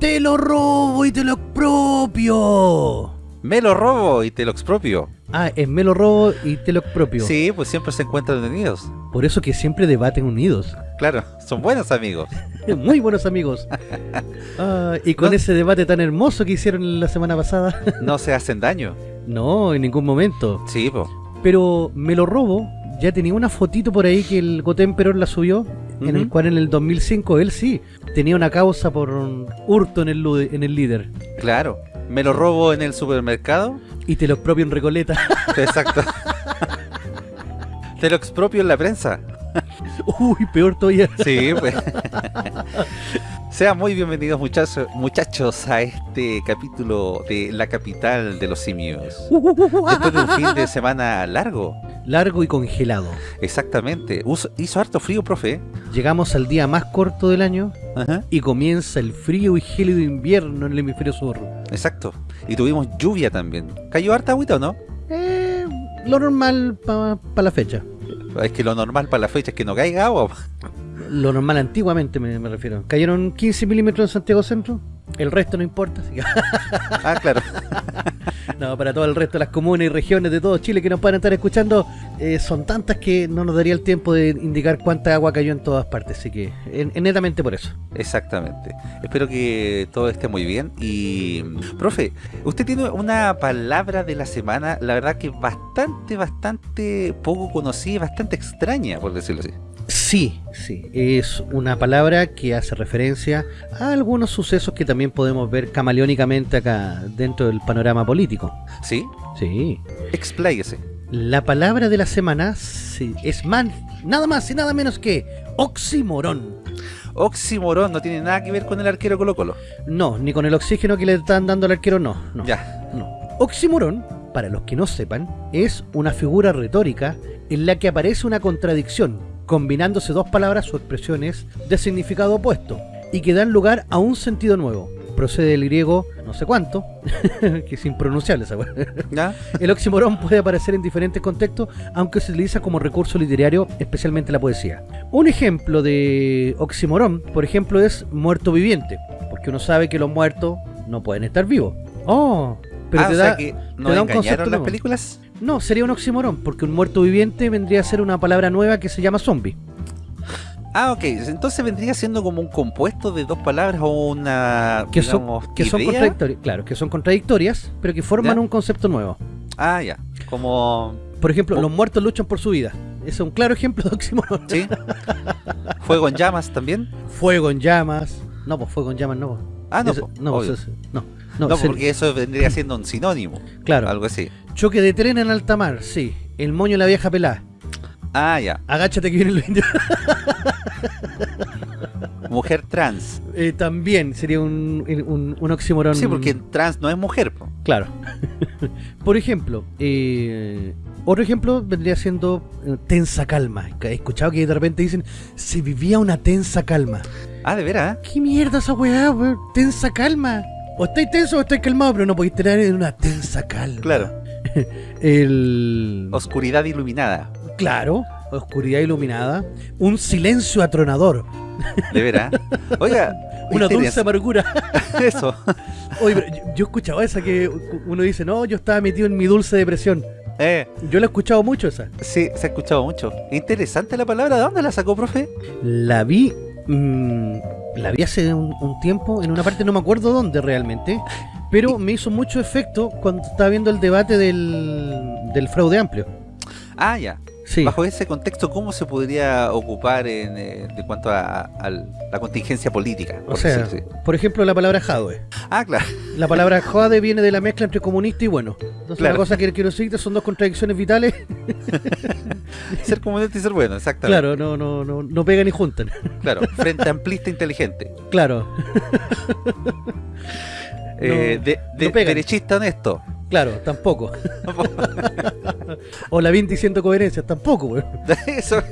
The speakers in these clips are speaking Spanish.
Te lo robo y te lo expropio. Me lo robo y te lo expropio. Ah, es me lo robo y te lo expropio. Sí, pues siempre se encuentran unidos. Por eso que siempre debaten unidos. Claro, son buenos amigos. Muy buenos amigos. Ah, y con No. ese debate tan hermoso que hicieron la semana pasada. No se hacen daño. no, en ningún momento. Sí, pues. Pero me lo robo. Ya tenía una fotito por ahí que el Goten Perón la subió. En el cual en el 2005 él sí tenía una causa por un hurto en el, en el líder. Claro. Me lo robo en el supermercado. Y te lo expropio en Recoleta. Exacto. te lo expropio en la prensa. Uy, peor todavía. Sí, pues. Sean muy bienvenidos muchachos, muchachos a este capítulo de la capital de los simios. Después de un fin de semana largo. Largo y congelado. Exactamente. Uso- hizo harto frío, profe. Llegamos al día más corto del año Ajá. y comienza el frío y gélido invierno en el hemisferio sur. Exacto. Y tuvimos lluvia también. ¿Cayó harta agüita o no? Eh, lo normal para la fecha. Es que lo normal para la fecha es que no caiga agua. Lo normal antiguamente me, me refiero. Cayeron 15 milímetros en Santiago Centro. El resto no importa. así que- Ah, claro. no, para todo el resto de las comunas y regiones de todo Chile que nos puedan estar escuchando, eh, son tantas que no nos daría el tiempo de indicar cuánta agua cayó en todas partes. Así que, en- en netamente por eso. Exactamente. Espero que todo esté muy bien. Y, profe, usted tiene una palabra de la semana, la verdad que bastante, bastante poco conocida, bastante extraña, por decirlo así. Sí, sí, es una palabra que hace referencia a algunos sucesos que también podemos ver camaleónicamente acá dentro del panorama político. ¿Sí? Sí. Expláyese. La palabra de la semana es man, nada más y nada menos que oximorón. Oximorón no tiene nada que ver con el arquero Colo Colo. No, ni con el oxígeno que le están dando al arquero, no. no Ya. No. Oxímoron, para los que no sepan, es una figura retórica en la que aparece una contradicción, combinándose dos palabras o expresiones de significado opuesto, y que dan lugar a un sentido nuevo. Procede del griego no sé cuánto, que es impronunciable esa. ¿Ya? El oxímoron puede aparecer en diferentes contextos, aunque se utiliza como recurso literario, especialmente la poesía. Un ejemplo de oxímoron, por ejemplo, es muerto viviente, porque uno sabe que los muertos no pueden estar vivos. Oh, pero ah, te o da... sea que nos te da un concepto las nuevo. películas. No, sería un oxímoron, porque un muerto viviente vendría a ser una palabra nueva que se llama zombie. Ah, ok. Entonces vendría siendo como un compuesto de dos palabras o una, Que son, que son contradictorias, claro, que son contradictorias, pero que forman ¿Ya? un concepto nuevo. Ah, ya. Como... Por ejemplo, los muertos luchan por su vida. Ese es un claro ejemplo de oxímoron. ¿Sí? Fuego en llamas también. Fuego en llamas. No, pues fuego en llamas no. Ah, no, Ese- po, no, obvio. pues ese- no, no, No, se- porque eso vendría siendo un sinónimo. claro. Algo así. Choque de tren en alta mar, sí. El moño de la vieja pelada. Ah, ya. Agáchate que viene el indio. Mujer trans. Eh, también sería un, un, un oxímoron. Sí, porque trans no es mujer. po. Claro. Por ejemplo, eh, otro ejemplo vendría siendo eh, tensa calma. He escuchado que de repente dicen, se vivía una tensa calma. Ah, de veras. ¿Qué mierda esa weá, weón? Tensa calma. O estáis tenso o estáis calmado, pero no podéis tener en una tensa calma. Claro. El... Oscuridad iluminada. Claro, oscuridad iluminada. Un silencio atronador. De veras. Oiga. Una dulce amargura. Eso. Oye, pero yo, yo he escuchado esa que uno dice, no, yo estaba metido en mi dulce depresión. Eh, Yo la he escuchado mucho esa. sí, se ha escuchado mucho. Interesante la palabra. ¿De dónde la sacó, profe? La vi. mm, la vi hace un, tiempo, en una parte no me acuerdo dónde realmente. Pero me hizo mucho efecto cuando estaba viendo el debate del, del fraude amplio. Ah, ya. Sí. Bajo ese contexto, ¿cómo se podría ocupar en, eh, de cuanto a, a la contingencia política? O por sea, ejemplo, la palabra jadwe. Ah, claro. La palabra jade viene de la mezcla entre comunista y bueno. Entonces, Claro. una cosa que quiero decirte son dos contradicciones vitales. Ser comunista y ser bueno, exactamente. claro, no, no, no, no pegan ni juntan. Claro, frente amplista inteligente. claro. Eh, de, de- no derechista honesto. Claro, tampoco. o la 20 diciendo coherencias, tampoco, weón. Eso.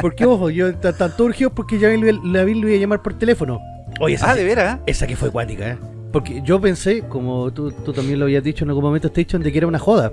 Porque, ojo, yo tanto urgido porque ya la la vi lo iba a llamar por teléfono. Oye, esa, Ah, de veras. esa que fue cuática, ¿eh? Porque yo pensé, como tú, tú también lo habías dicho en algún momento, Station, de que era una joda.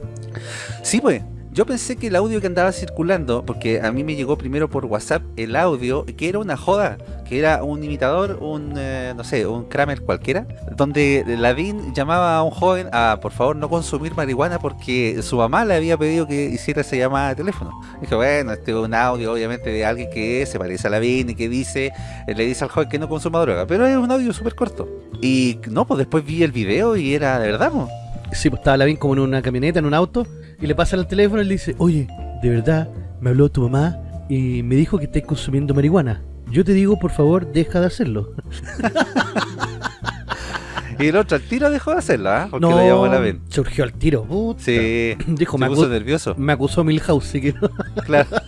Sí, pues. Yo pensé que el audio que andaba circulando, porque a mí me llegó primero por WhatsApp el audio, que era una joda, que era un imitador, un, eh, no sé, un Kramer cualquiera, donde Lavín llamaba a un joven a, por favor, no consumir marihuana porque su mamá le había pedido que hiciera esa llamada de teléfono. Dije, bueno, este es un audio, obviamente, de alguien que se parece a Lavín y que dice, le dice al joven que no consuma droga, pero es un audio súper corto. Y no, pues después vi el video y era de verdad, ¿no? Sí, pues estaba Lavín como en una camioneta, en un auto, y le pasa el teléfono y le dice, oye, de verdad, me habló tu mamá y me dijo que estés consumiendo marihuana. Yo te digo, por favor, deja de hacerlo. y el otro al tiro dejó de hacerlo, ¿ah? Porque lo llamó la ven. Surgió al tiro. Puta. Sí. Dijo, me, puso nervioso. me acusó Milhouse, sí que no. Claro.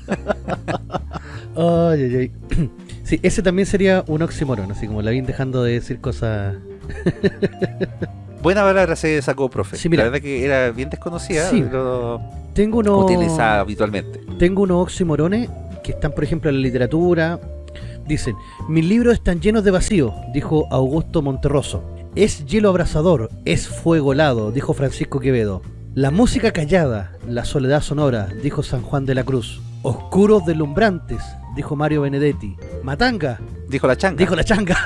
Ay, ay, ay. Sí, ese también sería un oxímoron, así como Lavín dejando de decir cosas... Buena palabra se sacó, profe. Sí, mira. la verdad que era bien desconocida, Sí. pero Tengo unos... utilizada habitualmente. Tengo unos oxímorones que están, por ejemplo, en la literatura. Dicen, mis libros están llenos de vacío, dijo Augusto Monterroso. Es hielo abrasador, es fuego helado, dijo Francisco Quevedo. La música callada, la soledad sonora, dijo San Juan de la Cruz. Oscuros deslumbrantes, dijo Mario Benedetti. Matanga, Dijo la changa. dijo la changa.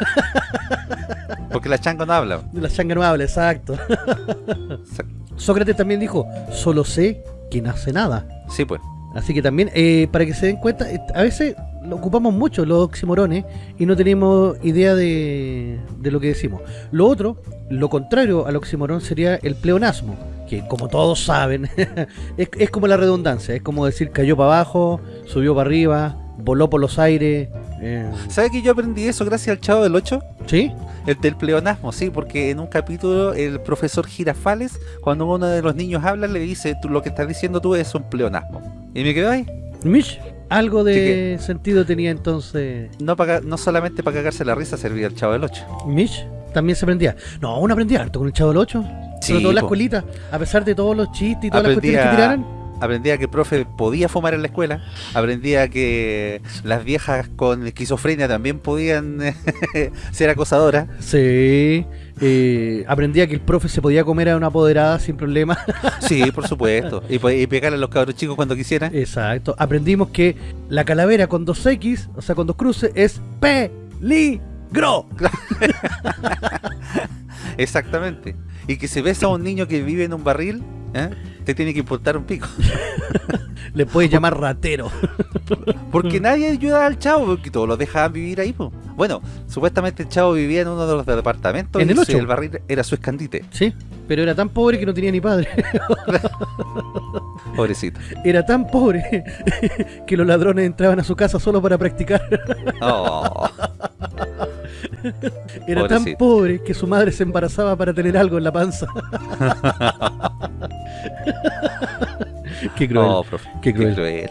Porque la changa no habla. la changa no habla, exacto. Sócrates también dijo, solo sé que nace nada. Sí, pues. Así que también, eh, para que se den cuenta, eh, a veces lo ocupamos mucho los oximorones y no tenemos idea de, de lo que decimos. Lo otro, lo contrario al oximorón sería el pleonasmo, que como todos saben, es, es como la redundancia, es como decir cayó para abajo, subió para arriba, voló por los aires. Eh, ¿Sabe que yo aprendí eso gracias al Chavo del 8? ¿Sí? El del pleonasmo, sí, porque en un capítulo el profesor Girafales, cuando uno de los niños habla, le dice, tú lo que estás diciendo tú es un pleonasmo. Y me quedo ahí. Mish, algo de sentido tenía entonces No, para, no solamente para cagarse la risa servía el Chavo del 8. Mish. También se aprendía. No, uno aprendía harto con el Chavo del 8. Sí, Sobre todo en la po. escuelita, a pesar de todos los chistes y todas las cuestiones que tiraran. Aprendía que el profe podía fumar en la escuela. Aprendía que las viejas con esquizofrenia también podían ser acosadoras. Sí, eh, aprendía que el profe se podía comer a una apoderada sin problema. Sí, por supuesto. Y, pegarle a los cabros chicos cuando quisieran. Exacto. Aprendimos que la calavera con dos X, o sea, con dos cruces, es peligro. Exactamente. Y que si ves a un niño que vive en un barril, ¿eh? Te tiene que importar un pico. Le puedes llamar ratero. Porque nadie ayuda al chavo, porque todos lo dejaban vivir ahí. po. Bueno, supuestamente el chavo vivía en uno de los departamentos En y el ocho. el barril era su escandite. Sí, pero era tan pobre que no tenía ni padre. Pobrecito. Era tan pobre que los ladrones entraban a su casa solo para practicar. Oh, Era tan pobre que su madre se embarazaba para tener algo en la panza. Qué cruel. oh, profe. Qué cruel. cruel.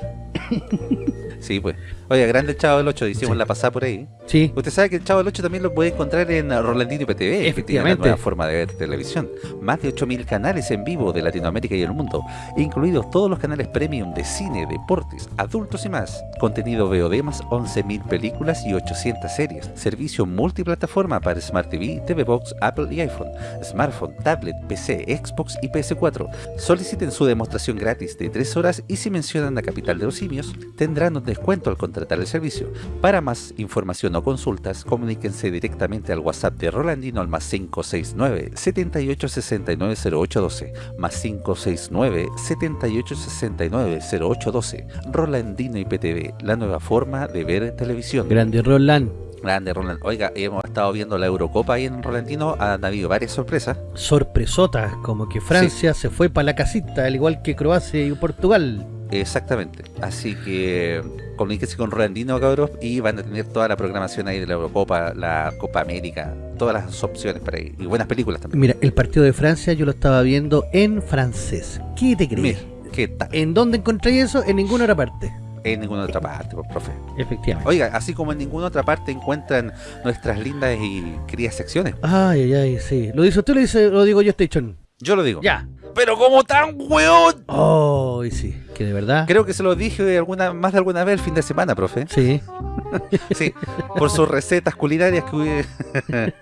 Sí, pues. Oye, grande el Chavo del 8, hicimos Sí. la pasada por ahí. Sí, Usted sabe que el Chavo del 8 también lo puede encontrar en Rolandino IPTV, que tiene la Efectivamente. nueva forma de ver televisión. Más de 8.000 canales en vivo de Latinoamérica y el mundo, incluidos todos los canales premium de cine, deportes, adultos y más. Contenido VOD más 11.000 películas y 800 series. Servicio multiplataforma para Smart TV, TV Box, Apple y iPhone. Smartphone, tablet, PC, Xbox y PS4. Soliciten su demostración gratis de 3 horas y si mencionan la capital de los simios, tendrán un descuento al contratar el servicio. Para más información o consultas, comuníquense directamente al WhatsApp de Rolandino al más 569 7869 0812 más 569 7869 0812 Rolandino IPTV, la nueva forma de ver televisión. grande Roland. Grande Roland. Oiga, hemos estado viendo la Eurocopa ahí en Rolandino, han habido varias sorpresas. Sorpresotas, como que Francia se fue para la casita, al igual que Croacia y Portugal. Exactamente. Así que comuníquense con Rolandino, cabros, y van a tener toda la programación ahí de la Eurocopa, la Copa América, todas las opciones para ahí. Y buenas películas también. Mira, el partido de Francia yo lo estaba viendo en francés. ¿Qué te crees? Mira, ¿qué tal? ¿En dónde encontré eso? En ninguna otra parte. En ninguna otra parte, pues, profe. Efectivamente. Oiga, así como en ninguna otra parte encuentran nuestras lindas y queridas secciones. Ay, ay, ay, sí. ¿Lo dice usted o lo, dice, lo digo yo, Station? Yo lo digo. Ya. Pero como tan weón. Oh, y sí, que de verdad. Creo que se lo dije alguna, más de alguna vez el fin de semana, profe. Sí. Sí, por sus recetas culinarias que, hubiera-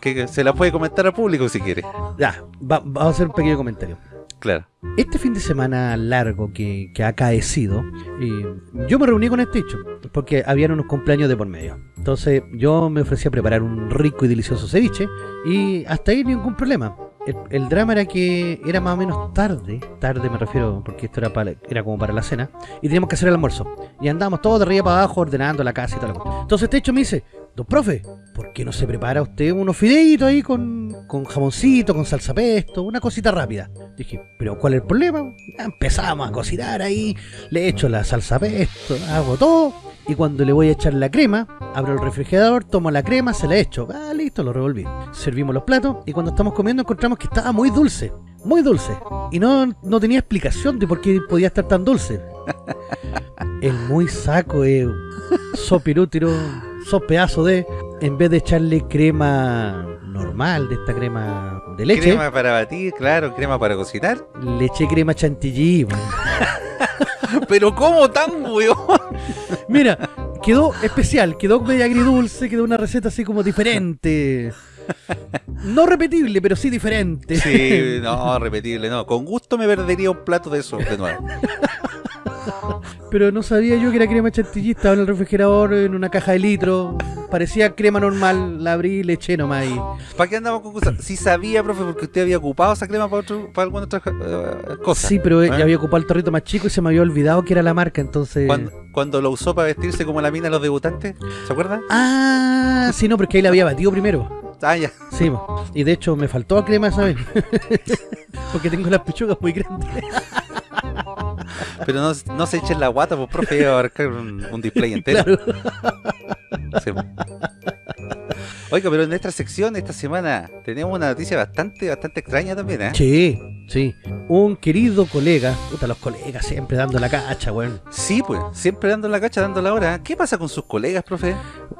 que se las puede comentar al público si quiere. Ya, va- vamos a hacer un pequeño comentario. Claro. Este fin de semana largo que, que ha acaecido, eh, yo me reuní con este hecho, porque habían unos cumpleaños de por medio. Entonces yo me ofrecí a preparar un rico y delicioso ceviche y hasta ahí ningún problema. El, drama era que era más o menos tarde, tarde me refiero, porque esto era, para, era como para la cena, y teníamos que hacer el almuerzo. Y andábamos todos de arriba para abajo ordenando la casa y lo Entonces este hecho me dice, don profe, ¿por qué no se prepara usted unos fideitos ahí con, con jamoncito, con salsa pesto, una cosita rápida? Dije, ¿pero cuál es el problema? Empezamos a cocinar ahí, le echo la salsa pesto, hago todo, y cuando le voy a echar la crema, abro el refrigerador, tomo la crema, se la echo, ah, listo, lo revolví. Servimos los platos, y cuando estamos comiendo encontramos que estaba muy dulce, muy dulce, y no, no tenía explicación de por qué podía estar tan dulce. El muy saco es sopirútiro, sos pedazo de, en vez de echarle crema normal, de esta crema de leche, Crema para batir, claro, crema para cocinar. le eché crema chantilly. Pero ¿cómo tan weón? Mira, quedó especial, quedó medio agridulce, quedó una receta así como diferente. No repetible, pero sí diferente. Sí, no, repetible, no. Con gusto me perdería un plato de eso de nuevo. Pero no sabía yo que era crema chantilly, estaba en el refrigerador en una caja de litro. Parecía crema normal, la abrí y le eché nomás. y- ¿Para qué andamos con cosas? Si sabía, profe, porque usted había ocupado esa crema para, otro, para alguna otra eh, cosa. Sí, pero ¿Eh? ya había ocupado el torrito más chico y se me había olvidado que era la marca, entonces... Cuando, cuando lo usó para vestirse como la mina de los debutantes, ¿se acuerda? Ah, sí, no, porque ahí la había batido primero. Ah, ya. Sí, y de hecho me faltó crema esa vez. porque tengo las pechugas muy grandes. Pero no, no se echen la guata, pues, profe, a abarcar un, un display entero. Claro. Sí. Oiga, pero en nuestra sección esta semana tenemos una noticia bastante, bastante extraña también, ¿eh? Sí, sí. Un querido colega, puta, los colegas siempre dando la cacha, weón. Sí, pues, siempre dando la cacha, dando la hora. ¿Qué pasa con sus colegas, profe?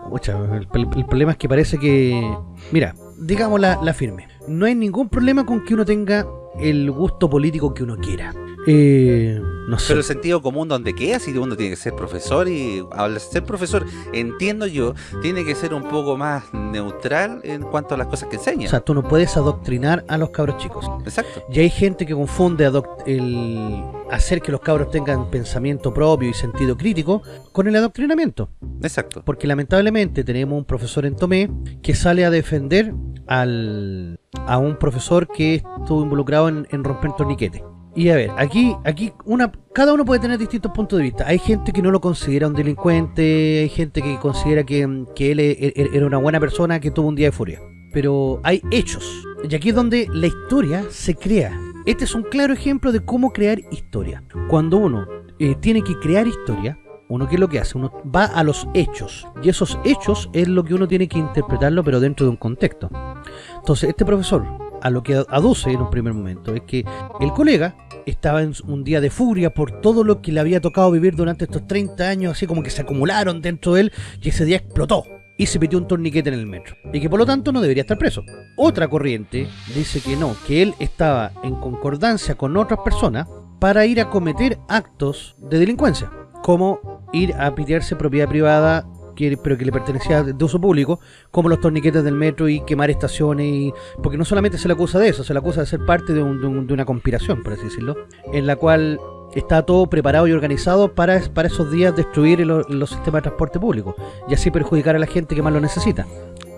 Pucha, el, problema es que parece que. Mira, digamos la, la firme. No hay ningún problema con que uno tenga el gusto político que uno quiera. Eh, no sé. Pero el sentido común donde queda, si uno tiene que ser profesor y al ser profesor, entiendo yo, tiene que ser un poco más neutral en cuanto a las cosas que enseña. O sea, tú no puedes adoctrinar a los cabros chicos. Exacto. Y hay gente que confunde el hacer que los cabros tengan pensamiento propio y sentido crítico con el adoctrinamiento. Exacto. Porque lamentablemente tenemos un profesor en Tomé que sale a defender al, a un profesor que estuvo involucrado en, en romper torniquetes. Y a ver, aquí, aquí una, cada uno puede tener distintos puntos de vista. Hay gente que no lo considera un delincuente, hay gente que considera que, que él e- e- era una buena persona que tuvo un día de furia. Pero hay hechos. Y aquí es donde la historia se crea. Este es un claro ejemplo de cómo crear historia. Cuando uno eh, tiene que crear historia, uno qué es lo que hace, uno va a los hechos y esos hechos es lo que uno tiene que interpretarlo pero dentro de un contexto. Entonces este profesor a lo que aduce en un primer momento es que el colega estaba en un día de furia por todo lo que le había tocado vivir durante estos 30 años, así como que se acumularon dentro de él y ese día explotó y se metió un torniquete en el metro y que por lo tanto no debería estar preso. Otra corriente dice que no, que él estaba en concordancia con otras personas para ir a cometer actos de delincuencia, como ir a pitearse propiedad privada que, pero que le pertenecía de uso público, como los torniquetes del metro y quemar estaciones, y, porque no solamente se le acusa de eso, se le acusa de ser parte de, un- de un- de una conspiración, por así decirlo, en la cual está todo preparado y organizado para, para esos días destruir lo- los sistemas de transporte público y así perjudicar a la gente que más lo necesita.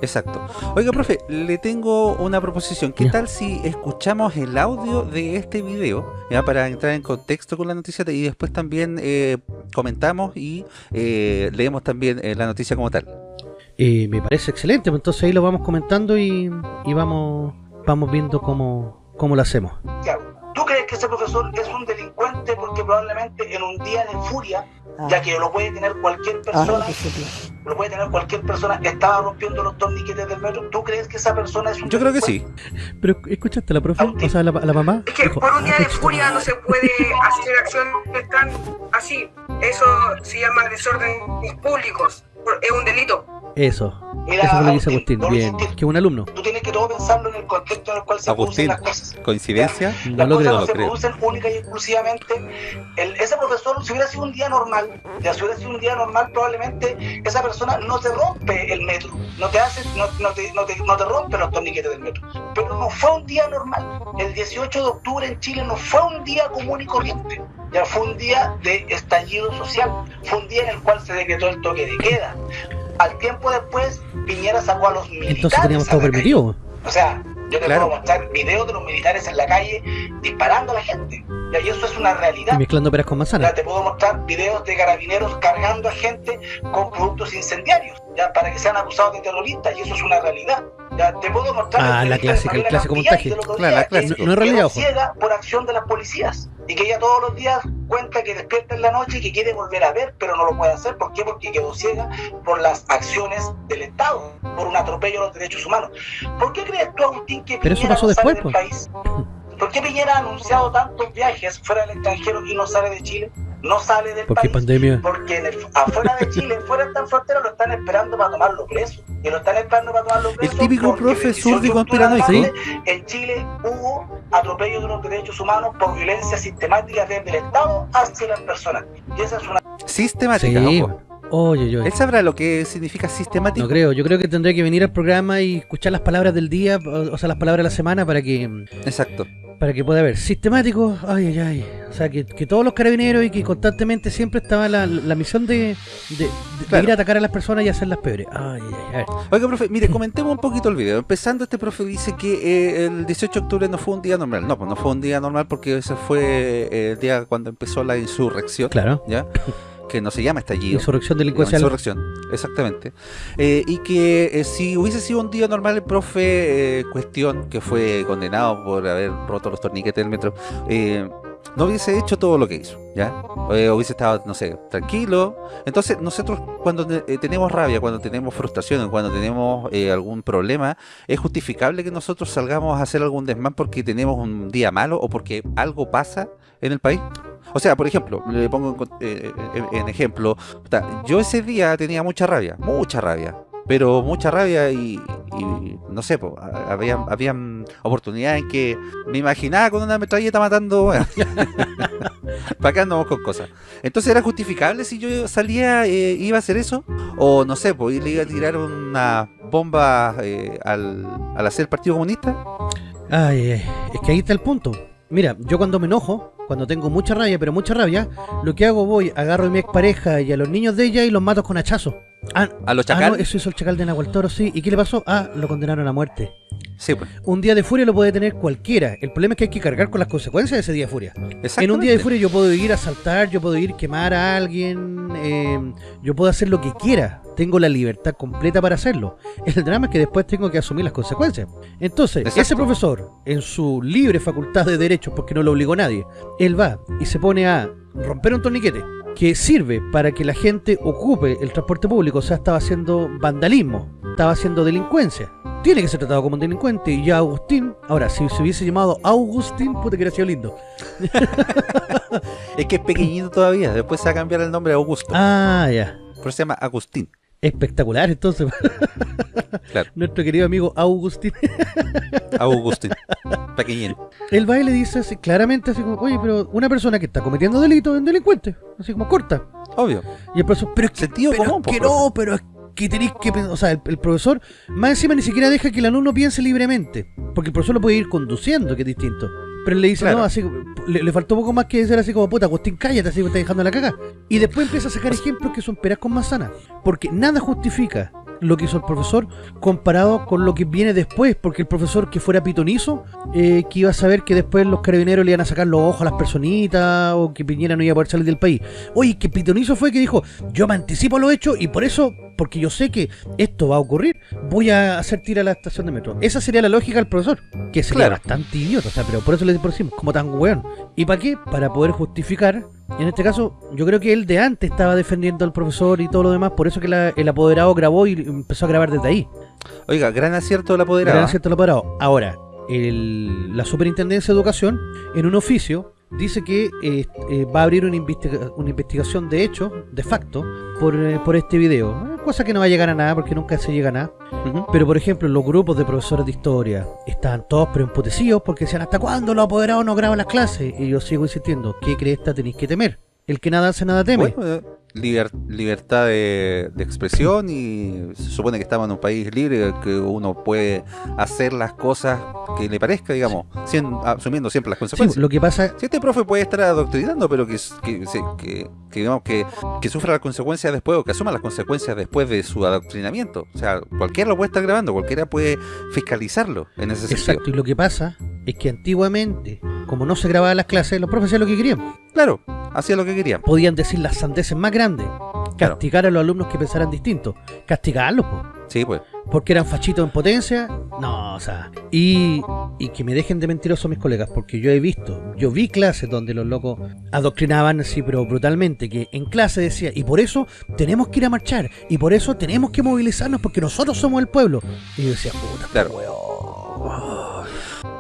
Exacto. Oiga, profe, le tengo una proposición. ¿Qué Ya. tal si escuchamos el audio de este video ya para entrar en contexto con la noticia y después también eh, comentamos y eh, leemos también eh, la noticia como tal? Eh, me parece excelente, pues entonces ahí lo vamos comentando y, y vamos, vamos viendo cómo, cómo lo hacemos. ¿Tú crees que ese profesor es un delincuente porque probablemente en un día de furia, ya que lo puede tener cualquier persona, lo puede tener cualquier persona, estaba rompiendo los torniquetes del metro? ¿Tú crees que esa persona es un Yo creo que sí. Pero escuchaste a la profe, o sea, la, la mamá. Es que dijo, por un día "Ah, de qué furia no se puede hacer acciones tan así. Eso se llama desorden públicos. Es un delito. Eso, Mira, eso fue lo que dice Agustín, Bien, que un alumno. Tú tienes que todo pensarlo en el contexto en el cual se Agustín, producen las cosas. ¿coincidencia? No Las lo cosas creo. no lo se creo. producen única y exclusivamente. El- ese profesor, si hubiera sido un día normal, ya si hubiera sido un día normal, probablemente esa persona no te rompe el metro, no te hace, no, no te, no te- no te rompe los torniquetes del metro. Pero no fue un día normal. el 18 de octubre en Chile no fue un día común y corriente, ya fue un día de estallido social, fue un día en el cual se decretó el toque de queda. Al tiempo después, Piñera sacó a los militares. Entonces teníamos todo permitido. O sea, yo te puedo mostrar videos de los militares en la calle disparando a la gente. Y eso es una realidad. Y mezclando peras con manzanas. Ya te puedo mostrar videos de carabineros cargando a gente con productos incendiarios, ya para que sean acusados de terroristas, y eso es una realidad. Ya te puedo mostrar ah, la clásica, el clásico montaje. Claro, la clásica. No, no es realidad, ojo. ciega por acción de las policías y que ella todos los días cuenta que despierta en la noche y que quiere volver a ver, pero no lo puede hacer. ¿Por qué? Porque quedó ciega por las acciones del Estado, por un atropello a los derechos humanos. ¿Por qué crees tú, Agustín, que pero Piñera eso pasó no sale después, del pues. país? ¿Por qué Piñera ha anunciado tantos viajes fuera del extranjero y no sale de Chile? No sale del ¿Por qué país. pandemia? Porque en el- afuera de Chile, fuera de esta frontera, lo están esperando para tomarlo preso. Y lo están esperando para tomarlo preso. típico porque profe el 18 zurdo y de octubre conspiranoico. adelante, En Chile hubo atropello de los derechos humanos por violencia sistemática desde el Estado hacia las personas. Y esa es una Sistemática, Sí. ojo. Oye, oye. ¿Él sabrá lo que significa sistemático? No creo, yo creo que tendré que venir al programa y escuchar las palabras del día, o o sea, las palabras de la semana para que Exacto. para que pueda haber sistemático, ay, ay, ay. O sea, que, que todos los carabineros y que constantemente siempre estaba la, la misión de, de- de Claro. ir a atacar a las personas y hacerlas peores. Ay, ay, ay. ver. Oiga, profe, mire, comentemos un poquito el video. Empezando, este profe dice que eh, el 18 de octubre no fue un día normal. No, pues no fue un día normal porque ese fue eh, el día cuando empezó la insurrección. Claro. ¿Ya? Que no se llama estallido. Insurrección delincuencial. Insurrección, exactamente. Eh, y que eh, si hubiese sido un día normal, el profe, eh, cuestión que fue condenado por haber roto los torniquetes del metro, eh, no hubiese hecho todo lo que hizo, ¿ya? Hubiese estado, no sé, tranquilo. Entonces, nosotros cuando eh, tenemos rabia, cuando tenemos frustración, cuando tenemos eh, algún problema, ¿es justificable que nosotros salgamos a hacer algún desmán porque tenemos un día malo o porque algo pasa en el país? O sea, por ejemplo, le pongo en, eh, en ejemplo, yo ese día tenía mucha rabia, mucha rabia, pero mucha rabia y, y no sé, po, a- habían, oportunidades en que me imaginaba con una metralleta matando, para acá andamos con cosas. Entonces, ¿era justificable si yo salía, eh, iba a hacer eso? O no sé, pues le iba a tirar una bomba eh, al, al hacer el Partido Comunista. Ay, es que ahí está el punto. Mira, yo cuando me enojo, cuando tengo mucha rabia, pero mucha rabia, lo que hago voy, agarro a mi expareja y a los niños de ella y los mato con hachazo. Ah, A los ah, no, chacales. eso hizo el chacal de Nahuel Toro, sí. ¿Y qué le pasó? Ah, lo condenaron a muerte. Sí, pues. Un día de furia lo puede tener cualquiera. El problema es que hay que cargar con las consecuencias de ese día de furia. En un día de furia yo puedo ir a asaltar, yo puedo ir a quemar a alguien, eh, yo puedo hacer lo que quiera. Tengo la libertad completa para hacerlo. El drama es que después tengo que asumir las consecuencias. Entonces, Exacto. ese profesor, en su libre facultad de derechos, porque no lo obligó nadie, él va y se pone a romper un torniquete que sirve para que la gente ocupe el transporte público. O sea, estaba haciendo vandalismo, estaba haciendo delincuencia. Tiene que ser tratado como un delincuente. Y ya Agustín, ahora, si se hubiese llamado Agustín, puta que hubiera sido lindo. Es que es pequeñito todavía, después se va a cambiar el nombre a Augusto. Ah, ya. Pero se llama Agustín. Espectacular, entonces. Claro. Nuestro querido amigo Agustín. Augustín. Pequeñín. El baile dice así, claramente así como, oye, pero una persona que está cometiendo delito es un delincuente. Así como corta. Obvio. Y el profesor, pero es que, Sentido pero común, es que no, pero es que tenéis que pen- O sea, el, el profesor más encima ni siquiera deja que el alumno piense libremente. Porque el profesor lo puede ir conduciendo, que es distinto. Pero él le dice, Claro. no, así, le, le faltó poco más que decir así como, puta, Agustín, cállate, así me está dejando la caga. Y después empieza a sacar ejemplos que son peras con manzana. Porque nada justifica lo que hizo el profesor comparado con lo que viene después. Porque el profesor que fuera pitonizo, eh, que iba a saber que después los carabineros le iban a sacar los ojos a las personitas o que Piñera no iba a poder salir del país. Oye, que pitonizo fue que dijo, yo me anticipo a lo hecho y por eso, porque yo sé que esto va a ocurrir, voy a hacer tira a la estación de metro. Esa sería la lógica del profesor, que sería Claro. bastante idiota, o sea, pero por eso le decimos, como tan weón. ¿Y para qué? Para poder justificar, en este caso, yo creo que él de antes estaba defendiendo al profesor y todo lo demás, por eso que la- el apoderado grabó y empezó a grabar desde ahí. Oiga, gran acierto del apoderado. Gran acierto el apoderado. Ahora, el- la Superintendencia de Educación, en un oficio, dice que eh, eh, va a abrir una, investiga- una investigación de hecho, de facto, por, eh, por este video. Eh, Cosa que no va a llegar a nada porque nunca se llega a nada. Pero por ejemplo, los grupos de profesores de historia estaban todos pero emputecidos porque decían, ¿hasta cuándo los apoderados no graban las clases? Y yo sigo insistiendo, ¿qué crees que tenéis que temer? El que nada hace, nada teme. Bueno, libertad de, expresión y se supone que estamos en un país libre que uno puede hacer las cosas que le parezca, digamos, asumiendo siempre las consecuencias. lo que pasa... Si este profe puede estar adoctrinando, pero que, que, digamos que, que, sufra las consecuencias después o que asuma las consecuencias después de su adoctrinamiento. O sea, cualquiera lo puede estar grabando, cualquiera puede fiscalizarlo en ese sentido. Exacto, y lo que pasa es que antiguamente, como no se grababan las clases, los profes hacían lo que querían. Claro, hacían lo que querían. Podían decir las sandeces más grandes. Castigar a los alumnos que pensaran distinto. Castigarlos, pues. Sí, pues. Porque eran fachitos en potencia. No, o sea. Y, y que me dejen de mentirosos mis colegas, porque yo he visto, yo vi clases donde los locos adoctrinaban así, pero brutalmente, que en clase decía, y por eso tenemos que ir a marchar, y por eso tenemos que movilizarnos, porque nosotros somos el pueblo. Y yo decía, puta, claro.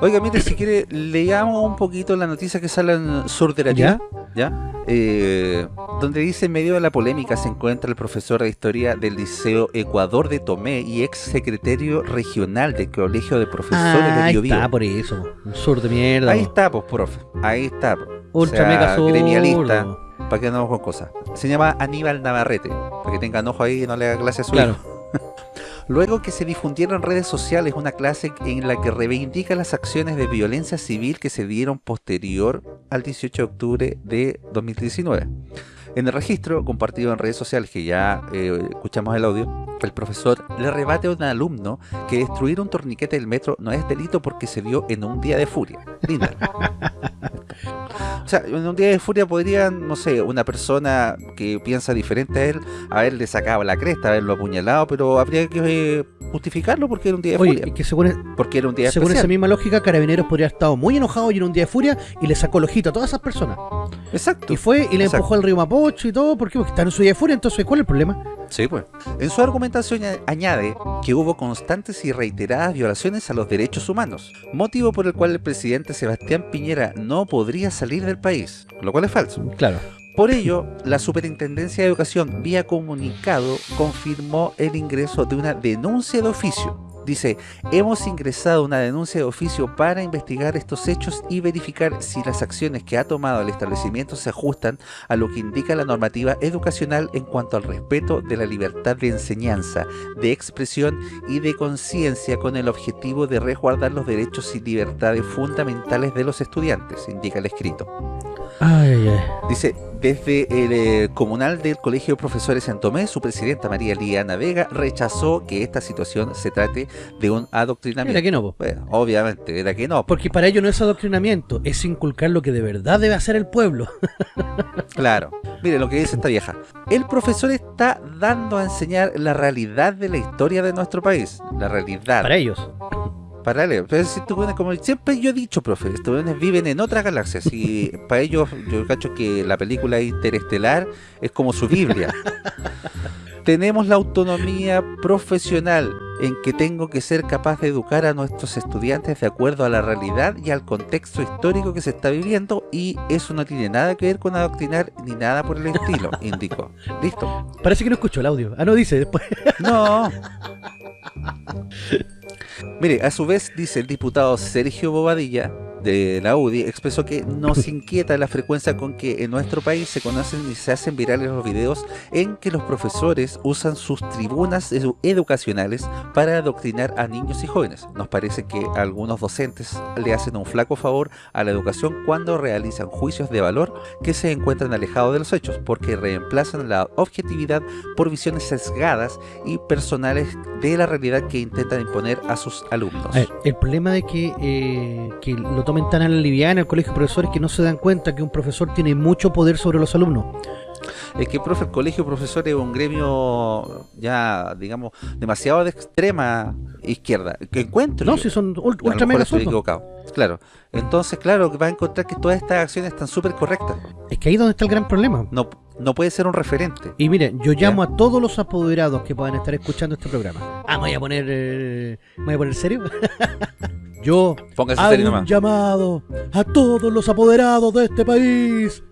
Oiga, mire, si quiere, leamos un poquito la noticia que sale en Sur de la ¿Ya? ¿Ya? Eh, donde dice, en medio de la polémica se encuentra el profesor de Historia del Liceo Ecuador de Tomé y ex secretario regional del Colegio de Profesores de Bio, Ahí está, por eso. Un sur de mierda. Ahí está, pues, profe. Ahí está. Ultra mega sur. Gremialista. Para que no con cosas. Se llama Aníbal Navarrete. Para que tengan ojo ahí y no le haga clase a su claro. Luego que se difundieron en redes sociales una clase en la que reivindica las acciones de violencia civil que se dieron posterior al 18 de octubre de 2019. En el registro compartido en redes sociales, que ya eh, escuchamos el audio, el profesor le rebate a un alumno que destruir un torniquete del metro no es delito porque se dio en un día de furia. Linda. O sea, en un día de furia podría, no sé, una persona que piensa diferente a él, haberle sacado la cresta, haberlo apuñalado, pero habría que eh, justificarlo porque era un día de furia. Que según, porque era un día según esa misma lógica, Carabineros podría haber estado muy enojado y en un día de furia y le sacó el ojito a todas esas personas. Exacto. Y fue y le empujó al río Mapocho y todo, porque, porque están en su día de furia, entonces ¿cuál es el problema? Sí, pues. En su argumentación añade que hubo constantes y reiteradas violaciones a los derechos humanos, motivo por el cual el presidente Sebastián Piñera no podría salir del país, lo cual es falso. Claro. Por ello, la Superintendencia de Educación, vía comunicado, confirmó el ingreso de una denuncia de oficio Dice, hemos ingresado una denuncia de oficio para investigar estos hechos y verificar si las acciones que ha tomado el establecimiento se ajustan a lo que indica la normativa educacional en cuanto al respeto de la libertad de enseñanza, de expresión y de conciencia con el objetivo de resguardar los derechos y libertades fundamentales de los estudiantes, indica el escrito. Dice, desde el eh, comunal del Colegio de Profesores en Tomé, su presidenta María Liana Vega rechazó que esta situación se trate de un adoctrinamiento. Era que no, obviamente, era que no. Porque para ello no es adoctrinamiento, es inculcar lo que de verdad debe hacer el pueblo. claro. Mire lo que dice esta vieja. El profesor está dando a enseñar la realidad de la historia de nuestro país. La realidad. Para ellos paralelo. Pero si como siempre yo he dicho, profe, estos viven en otra galaxia. Y para ellos, yo cacho que la película interestelar es como su Biblia. Tenemos la autonomía profesional en que tengo que ser capaz de educar a nuestros estudiantes de acuerdo a la realidad y al contexto histórico que se está viviendo y eso no tiene nada que ver con adoctrinar ni nada por el estilo, indicó. ¿Listo? Parece que no escucho el audio. Ah, no dice después. No. Mire, a su vez dice el diputado Sergio Bobadilla de la UDI expresó que nos inquieta la frecuencia con que en nuestro país se conocen y se hacen virales los videos en que los profesores usan sus tribunas educacionales para adoctrinar a niños y jóvenes. Nos parece que algunos docentes le hacen un flaco favor a la educación cuando realizan juicios de valor que se encuentran alejados de los hechos, porque reemplazan la objetividad por visiones sesgadas y personales de la realidad que intentan imponer a sus alumnos. el problema de que, eh, que lo tomen tan a la liviana en el colegio de profesores que no se dan cuenta que un profesor tiene mucho poder sobre los alumnos. Es que, profe, el colegio de profesores es un gremio ya, digamos, demasiado de extrema izquierda. Que encuentro. No, si son ultra mega equivocado. Claro. Entonces, claro, que va a encontrar que todas estas acciones están súper correctas. Es que ahí es donde está el gran problema. No, no puede ser un referente. Y miren, yo llamo a todos los apoderados que puedan estar escuchando este programa. Ah, me voy a poner. Eh, ¿Me voy a poner serio? yo hago un llamado a todos los apoderados de este país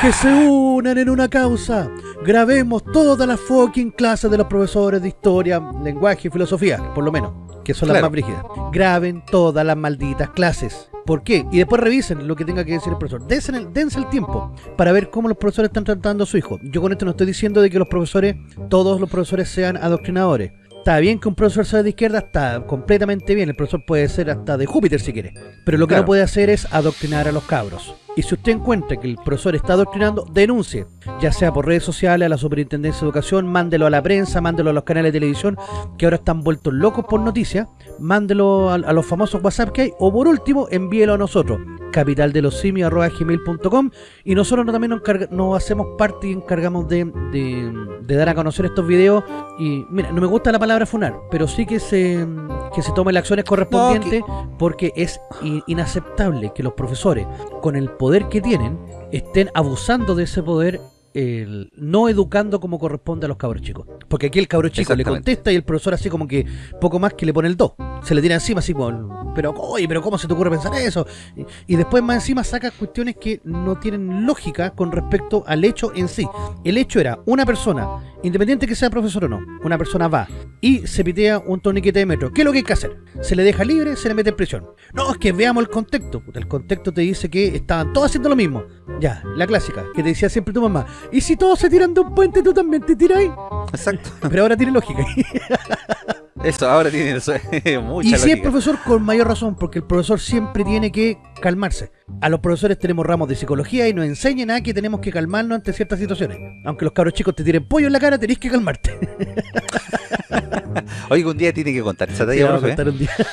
que se unan en una causa. Grabemos todas las fucking clases de los profesores de historia, lenguaje y filosofía, por lo menos, que son las más brígidas. Graben todas las malditas clases ¿Por qué? Y después revisen lo que tenga que decir el profesor. Dense el, dense el tiempo para ver cómo los profesores están tratando a su hijo. Yo con esto no estoy diciendo de que los profesores, todos los profesores sean adoctrinadores. Está bien que un profesor sea de izquierda, está completamente bien. El profesor puede ser hasta de Júpiter si quiere. Pero lo que Claro. no puede hacer es adoctrinar a los cabros. Y si usted encuentra que el profesor está adoctrinando, denuncie. Ya sea por redes sociales, a la Superintendencia de Educación, mándelo a la prensa, mándelo a los canales de televisión, que ahora están vueltos locos por noticias. Mándelo a, a los famosos WhatsApp que hay. O por último, envíelo a nosotros. capitaldelosimios.com y nosotros no- también nos, encarga- nos hacemos parte y encargamos de, de- de dar a conocer estos videos y mira, no me gusta la palabra funar, pero sí que se que se tomen las acciones correspondientes porque es inaceptable que los profesores con el poder que tienen estén abusando de ese poder el- no educando como corresponde a los cabros chicos. Porque aquí el cabro chico le contesta y el profesor así como que poco más que le pone el 2. Se le tira encima así como, pero oye, pero ¿cómo se te ocurre pensar eso? Y, y después más encima saca cuestiones que no tienen lógica con respecto al hecho en sí. El hecho era una persona, independiente que sea profesor o no, una persona va y se pitea un torniquete de metro. ¿Qué es lo que hay que hacer? Se le deja libre, se le mete en prisión. No, es que veamos el contexto. El contexto te dice que estaban todos haciendo lo mismo. Ya, la clásica, que te decía siempre tu mamá. Y si todos se tiran de un puente, tú también te tiras. Exacto. Pero ahora tiene lógica. Eso ahora tiene eso, mucha Y si es profesor, con mayor razón, porque el profesor siempre tiene que calmarse. A los profesores tenemos ramos de psicología y nos enseñan a que tenemos que calmarnos ante ciertas situaciones. Aunque los cabros chicos te tiren pollo en la cara, tenés que calmarte. Oiga, un día tiene que contar esa talla, vamos a profe, contar un día. ¿eh?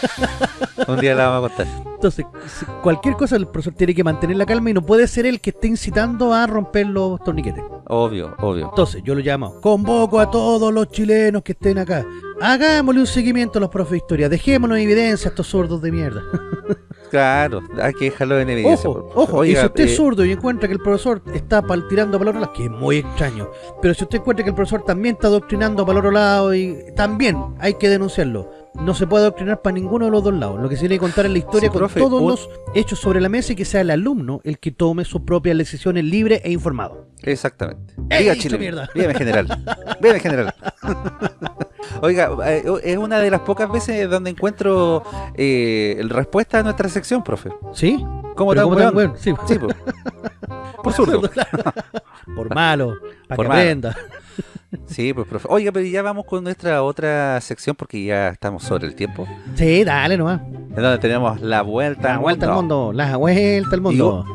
Un día la vamos a contar. Entonces, cualquier cosa el profesor tiene que mantener la calma y no puede ser el que esté incitando a romper los torniquetes. Obvio, obvio. Entonces, yo lo llamo, convoco a todos los chilenos que estén acá. Hagámosle un seguimiento a los profes de historia. Dejémonos en evidencia a estos sordos de mierda. Claro, hay que dejarlo en evidencia. Ojo, por- ojo, y Oiga, si usted eh, es zurdo y encuentra que el profesor está pal- tirando lado, que es muy extraño, pero si usted encuentra que el profesor también está adoctrinando el otro lado, y también hay que denunciarlo. No se puede adoctrinar para ninguno de los dos lados. Lo que se tiene que contar es la historia Sí, con profe, todos los hechos sobre la mesa y que sea el alumno el que tome sus propias decisiones libre e informado. Exactamente. ¡Ey, Diga Chile. mierda! Dígame general. Dígame general. Oiga, eh, es una de las pocas veces donde encuentro eh, respuesta a nuestra sección, profe. ¿Sí? ¿Cómo tan weón, Sí. Sí, po. Por zurdo. Claro. Por malo, para Por que aprenda. Sí, pues, profe. Oiga, pero ya vamos con nuestra otra sección porque ya estamos sobre el tiempo. Sí, dale nomás. En donde tenemos la vuelta, La al vuelta al mundo, la vuelta al mundo.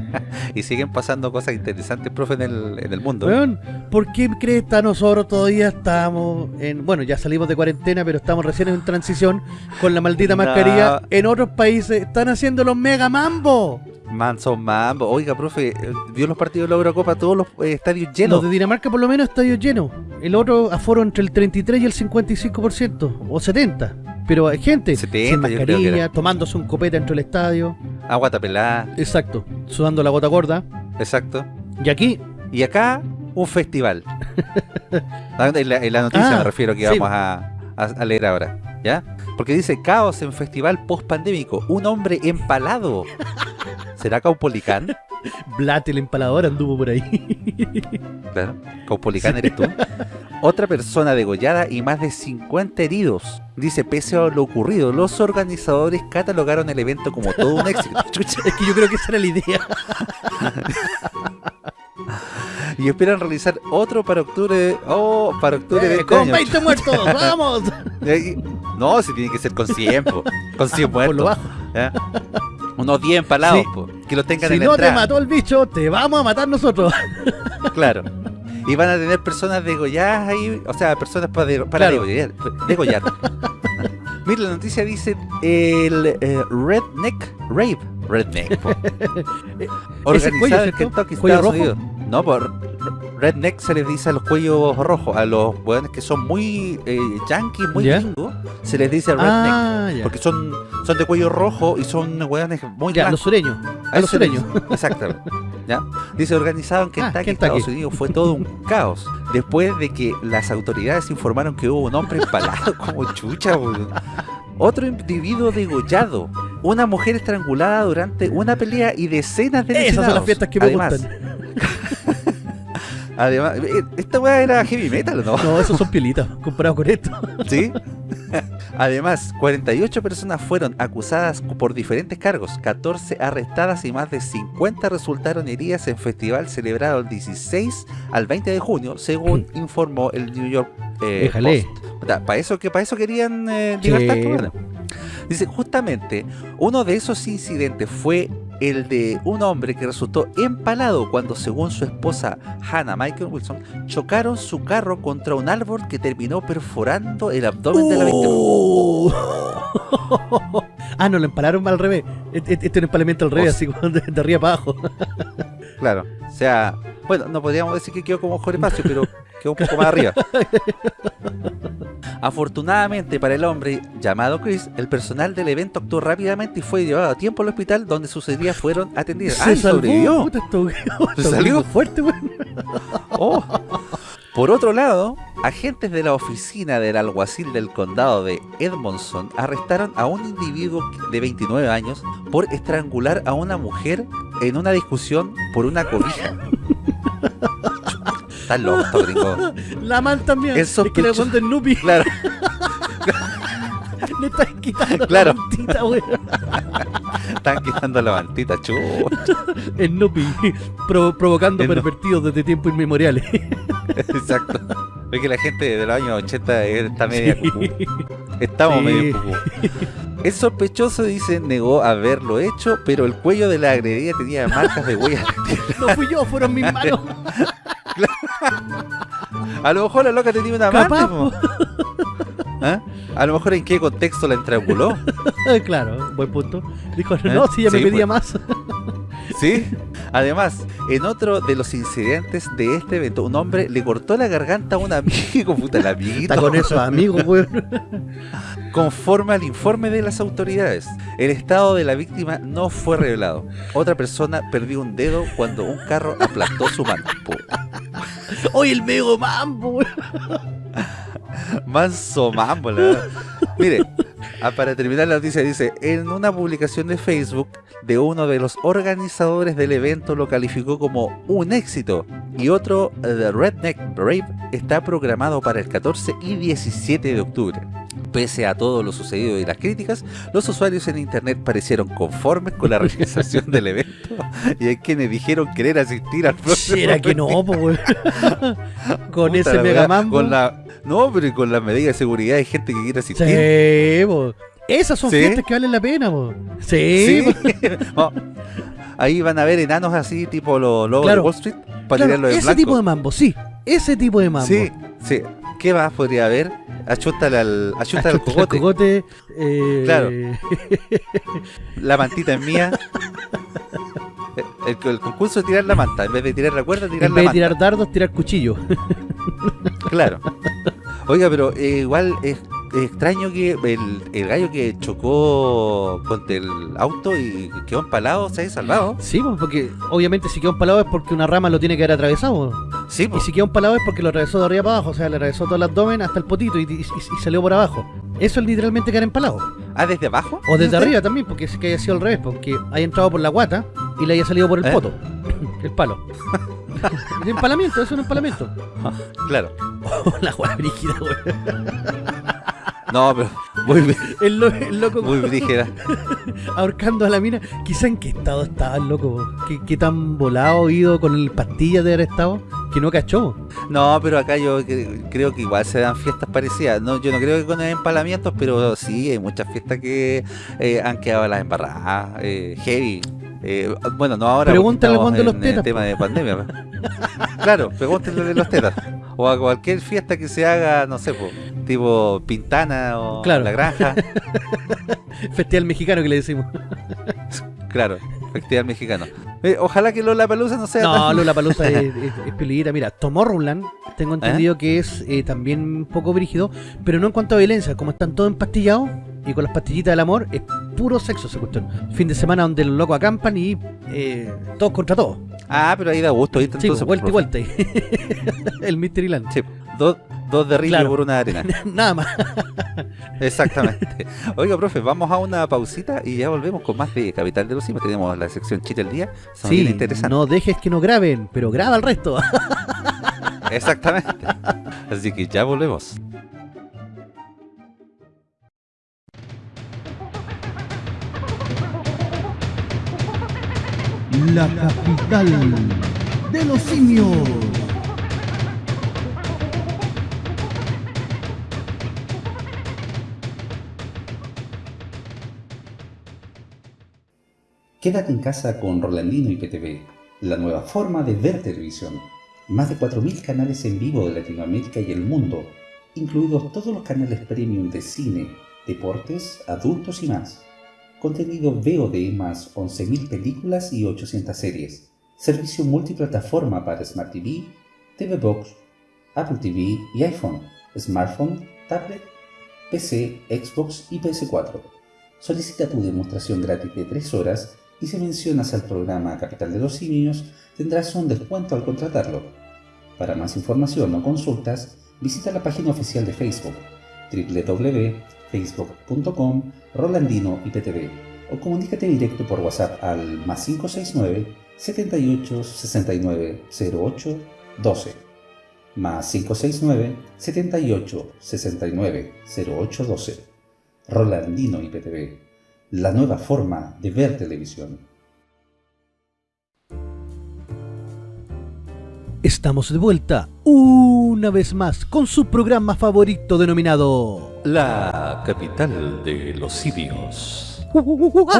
Y siguen pasando cosas interesantes, profe, en el, en el mundo. Weón, ¿por qué crees que nosotros todavía estamos en... Bueno, ya salimos de cuarentena, pero estamos recién en transición con la maldita No. mascarilla. En otros países están haciendo los mega mambo. Manso Mambo. Oiga, profe, eh, ¿vio los partidos de la Eurocopa? Todos los eh, estadios Los llenos. de Dinamarca por lo menos estadios llenos. El otro aforo entre el 33 y el 55%, o 70%. Pero hay gente 70, sin mascarilla, tomándose un copete dentro del estadio. Agua tapelada. Exacto, sudando la gota gorda. Exacto. Y aquí, Y acá, un festival. en, la, en la noticia Ah, me refiero que sí. vamos a, a- a leer ahora. ¿Ya? Porque dice caos en festival post pandémico. Un hombre empalado. ¿Será Caupolicán? Blat el empalador anduvo por ahí. Claro. Caupolicán eres tú. Otra persona degollada y más de 50 heridos. Dice, pese a lo ocurrido, los organizadores catalogaron el evento como todo un éxito. Chucha. es que yo creo que esa era la idea. Y esperan realizar otro para octubre. Oh, para octubre de Eh, este con año. 20 muertos, vamos. Eh, No, si tiene que ser con 100, po. con 100 Por lo muertos. ¿ya? Unos 10 empalados, Sí. po, que lo tengan Si en la no te mató el bicho, te vamos a matar nosotros. Claro. Y van a tener personas degolladas ahí, o sea, personas para, de- para Claro. degollar. degollar. Mira, la noticia dice el eh, Redneck Rave. Redneck. po. Organizado en. Kentucky, ¿Cuello Estados rojo? Unidos. No, por Redneck se les dice a los cuellos rojos, a los weones que son muy eh, yankees, muy gringos, se les dice redneck. Ah. Porque son, son de cuello rojo y son weones muy Ya, los sureños. A A los sureños. Exactamente. ¿Ya? Dice organizado en Ah, Kentucky, Kentucky. Estados Unidos, fue todo un caos. Después de que las autoridades informaron que hubo un hombre empalado como chucha, weón. Otro individuo degollado, una mujer estrangulada durante una pelea y decenas de Esas son las fiestas que me además, gustan. Además, eh, esta weá era heavy metal, ¿o ¿no? No, esos son pielitas comparados con esto. ¿Sí? Además, 48 personas fueron acusadas por diferentes cargos, 14 arrestadas y más de 50 resultaron heridas en festival celebrado el 16 al 20 de junio, según informó el New York eh, Post. Para eso, que, para eso querían eh, libertad. Dice, justamente, uno de esos incidentes fue el de un hombre que resultó empalado cuando, según su esposa Hannah Michael Wilson, chocaron su carro contra un árbol que terminó perforando el abdomen de la víctima. Oh. ah, no, lo empalaron al revés. Este es un empalamiento al revés, así de, de arriba para abajo. Claro, o sea, bueno, no podríamos decir que quedó como Jorge Pacio, pero quedó un poco más arriba. Afortunadamente para el hombre llamado Chris, el personal del evento actuó rápidamente y fue llevado a tiempo al hospital donde sus heridas fueron atendidas. Se sobrevivió! ¿Se salió? fuerte, oh. Por otro lado, agentes de la oficina del alguacil del condado de Edmondson arrestaron a un individuo de 29 años por estrangular a una mujer en una discusión por una cobija. Estás loco, gringo. La man también. Es, es que le el Nupi. Claro. Le están quitando claro. la mantita, weón. Están quitando la mantita, chucha. El Nupi provocando pervertidos desde tiempos inmemoriales. Exacto. Es que la gente de los años 80 está media Estamos medio cucú. El sospechoso, dice, negó haberlo hecho, pero el cuello de la agredida tenía marcas de huellas. no fui yo, fueron mis manos. A lo mejor la loca tenía una mano. ¿Ah? A lo mejor en qué contexto la estranguló. claro, buen punto. Dijo, no, ¿Eh? si ya me pedía pues. más. sí. Además, en otro de los incidentes de este evento, un hombre le cortó la garganta a un amigo, puta, el amiguito. Está con esos amigos, weón. Conforme al informe de las autoridades, el estado de la víctima no fue revelado. Otra persona perdió un dedo cuando un carro aplastó su mano. Hoy el mego mambo. verdad. Mire, para terminar la noticia dice, en una publicación de Facebook de uno de los organizadores del evento lo calificó como un éxito y otro, The Redneck Brave, está programado para el 14 y 17 de octubre. Pese a todo lo sucedido y las críticas, los usuarios en internet parecieron conformes con la realización del evento y hay quienes dijeron querer asistir al próximo. ¿Será que no, Con ese mega Con la, no, pero con las medidas de seguridad hay gente que quiere asistir. Sí, Esas son fiestas que valen la pena, Sí. Ahí van a ver enanos así, tipo los lobos de Wall Street, para claro, Ese tipo de mambo, sí. Ese tipo de mambo. Sí, sí. ¿Qué más podría haber? Achústale al, achústale al cogote. cogote eh... Claro. La mantita es mía. El, concurso es tirar la manta. En vez de tirar la cuerda, tirar la manta. En vez de tirar dardos, tirar cuchillo. claro. Oiga, pero eh, igual es extraño que el, gallo que chocó contra el auto y quedó empalado se haya salvado. Sí, pues, porque obviamente si quedó empalado es porque una rama lo tiene que haber atravesado. Sí, pues. Y si quedó empalado es porque lo atravesó de arriba para abajo, o sea, le atravesó todo el abdomen hasta el potito y, salió por abajo. Eso es literalmente quedar empalado. ¿Ah, desde abajo? O desde arriba también, porque es que haya sido al revés, porque haya entrado por la guata y le haya salido por el ¿Eh? poto, el palo. el empalamiento, es un empalamiento. claro. la guata brígida, güey. No, pero muy el, loco muy brígida. ahorcando a la mina. Quizá en qué estado estaba el loco. ¿Qué, tan volado ido con el pastilla de haber estado que no cachó. No, pero acá yo creo que igual se dan fiestas parecidas. No, yo no creo que con empalamientos, pero sí hay muchas fiestas que eh, han quedado las embarradas, eh, heavy. Eh, bueno, no ahora. Pregúntale de los tetas. El tema de pandemia. claro, pregúntale de los tetas. O a cualquier fiesta que se haga, no sé, tipo Pintana o La Granja. Festival mexicano que le decimos. claro, festival mexicano. Eh, ojalá que Lola Palusa no sea. No, Lola Palusa es, es, Mira, Tomorrowland, tengo entendido ¿Eh? que es eh, también un poco brígido, pero no en cuanto a violencia. Como están todos empastillados y con las pastillitas del amor, es puro sexo esa cuestión. Fin de semana donde los locos acampan y todos contra todos. Ah, pero ahí da gusto. Ahí sí, vuelta y vuelta. el Mysteryland. Sí, dos, dos de río por una arena. Nada más. Exactamente. Oiga, profe, vamos a una pausita y ya volvemos con más de Capital de los Simios. Tenemos la sección Chile del Día. Son sí, no dejes que no graben, pero graba el resto. Exactamente. Así que ya volvemos. La capital de los simios. Quédate en casa con Rolandino y PTV, la nueva forma de ver televisión. Más de 4.000 canales en vivo de Latinoamérica y el mundo, incluidos todos los canales premium de cine, deportes, adultos y más. Contenido VOD más 11.000 películas y 800 series. Servicio multiplataforma para Smart TV, TV Box, Apple TV y iPhone, smartphone, tablet, PC, Xbox y PS4. Solicita tu demostración gratis de 3 horas y si mencionas al programa Capital de los Simios, tendrás un descuento al contratarlo. Para más información o consultas, visita la página oficial de Facebook www.facebook.com Rolandino IPTV o comunícate directo por WhatsApp al más 569 78 69 08 12 más 569 78 69 08 12 Rolandino IPTV la nueva forma de ver televisión. Estamos de vuelta una vez más con su programa favorito denominado La capital de los simios. oh,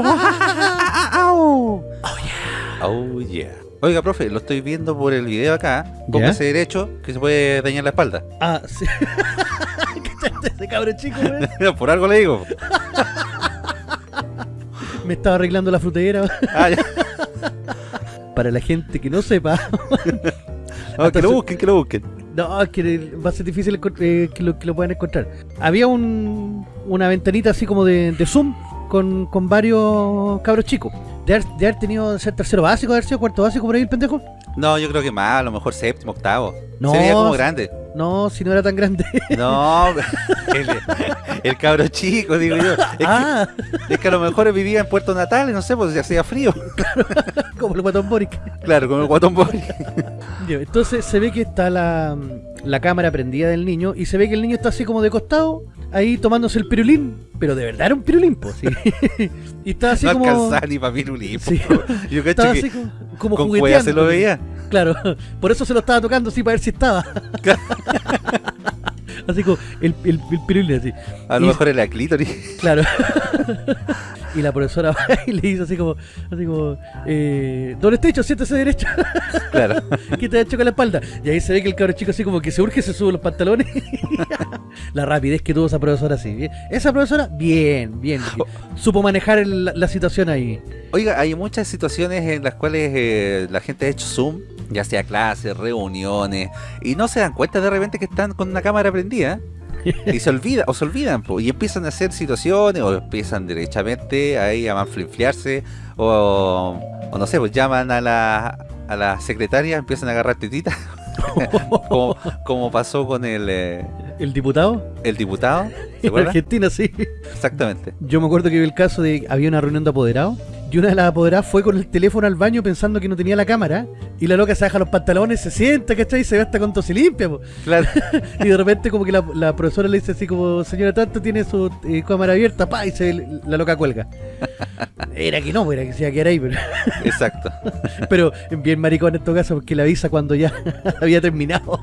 Oh yeah. Oiga, profe, lo estoy viendo por el video acá. Póngase derecho que se puede dañar la espalda. Ah, sí. ese cabrón chico, güey? por algo le digo. Me estaba arreglando la frutera. Ah, ya. Para la gente que no sepa. No, que lo busquen, que lo busquen. No, es que va a ser difícil eh, que, lo, que lo puedan encontrar. Había un, una ventanita así como de, de Zoom con, con varios cabros chicos. De haber, de haber tenido ser tercero básico, de haber sido cuarto básico por ahí el pendejo. No, yo creo que más, a lo mejor séptimo, octavo. No, Se veía como grande. No, si no era tan grande. No, el, el cabro chico, digo yo. Es, ah, que, es que a lo mejor vivía en Puerto Natales, no sé, pues ya hacía frío. como el guatón Boric. Claro, con el guatón Boric. Entonces se ve que está la, la cámara prendida del niño y se ve que el niño está así como de costado, ahí tomándose el pirulín, pero de verdad era un pirulín, pues, sí. y está así no como... alcanzaba ni para pirulín. Sí. po. Yo Estaba que así como, como con jugueteando. se lo veía. Claro, por eso se lo estaba tocando así para ver si estaba. así como el, el, el pirulín así. A lo Y- mejor era clítoris. Claro. y la profesora va y le dice así como, así como, eh, Don Estecho, siéntese derecho, Claro. que te ha hecho con la espalda. Y ahí se ve que el cabro chico así como que se urge, se sube los pantalones. la rapidez que tuvo esa profesora así. bien. Esa profesora, bien, bien. Supo manejar el- la, la situación ahí. Oiga, hay muchas situaciones en las cuales eh, la gente ha hecho Zoom, ya sea clases, reuniones, y no se dan cuenta de repente que están con una cámara prendida. y se olvida, o se olvidan, po, y empiezan a hacer situaciones, o empiezan derechamente ahí a manflinfliarse, o, o no sé, pues llaman a la, a la secretaria, empiezan a agarrar tetitas, como, como pasó con el, eh, El diputado el diputado, ¿se en? Argentina, sí. Exactamente. Yo me acuerdo que vi el caso de había una reunión de apoderados y una de las apoderadas fue con el teléfono al baño pensando que no tenía la cámara y la loca se baja los pantalones, se sienta, ¿cachai? Y se ve hasta con tos y limpia, po. Claro. Y de repente como que la, la profesora le dice así como, señora tanto tiene su eh, cámara abierta, pa, y se, la loca cuelga. Era que no, era que se iba a quedar ahí, pero, Exacto. pero bien maricón en todo caso porque le avisa cuando ya había terminado.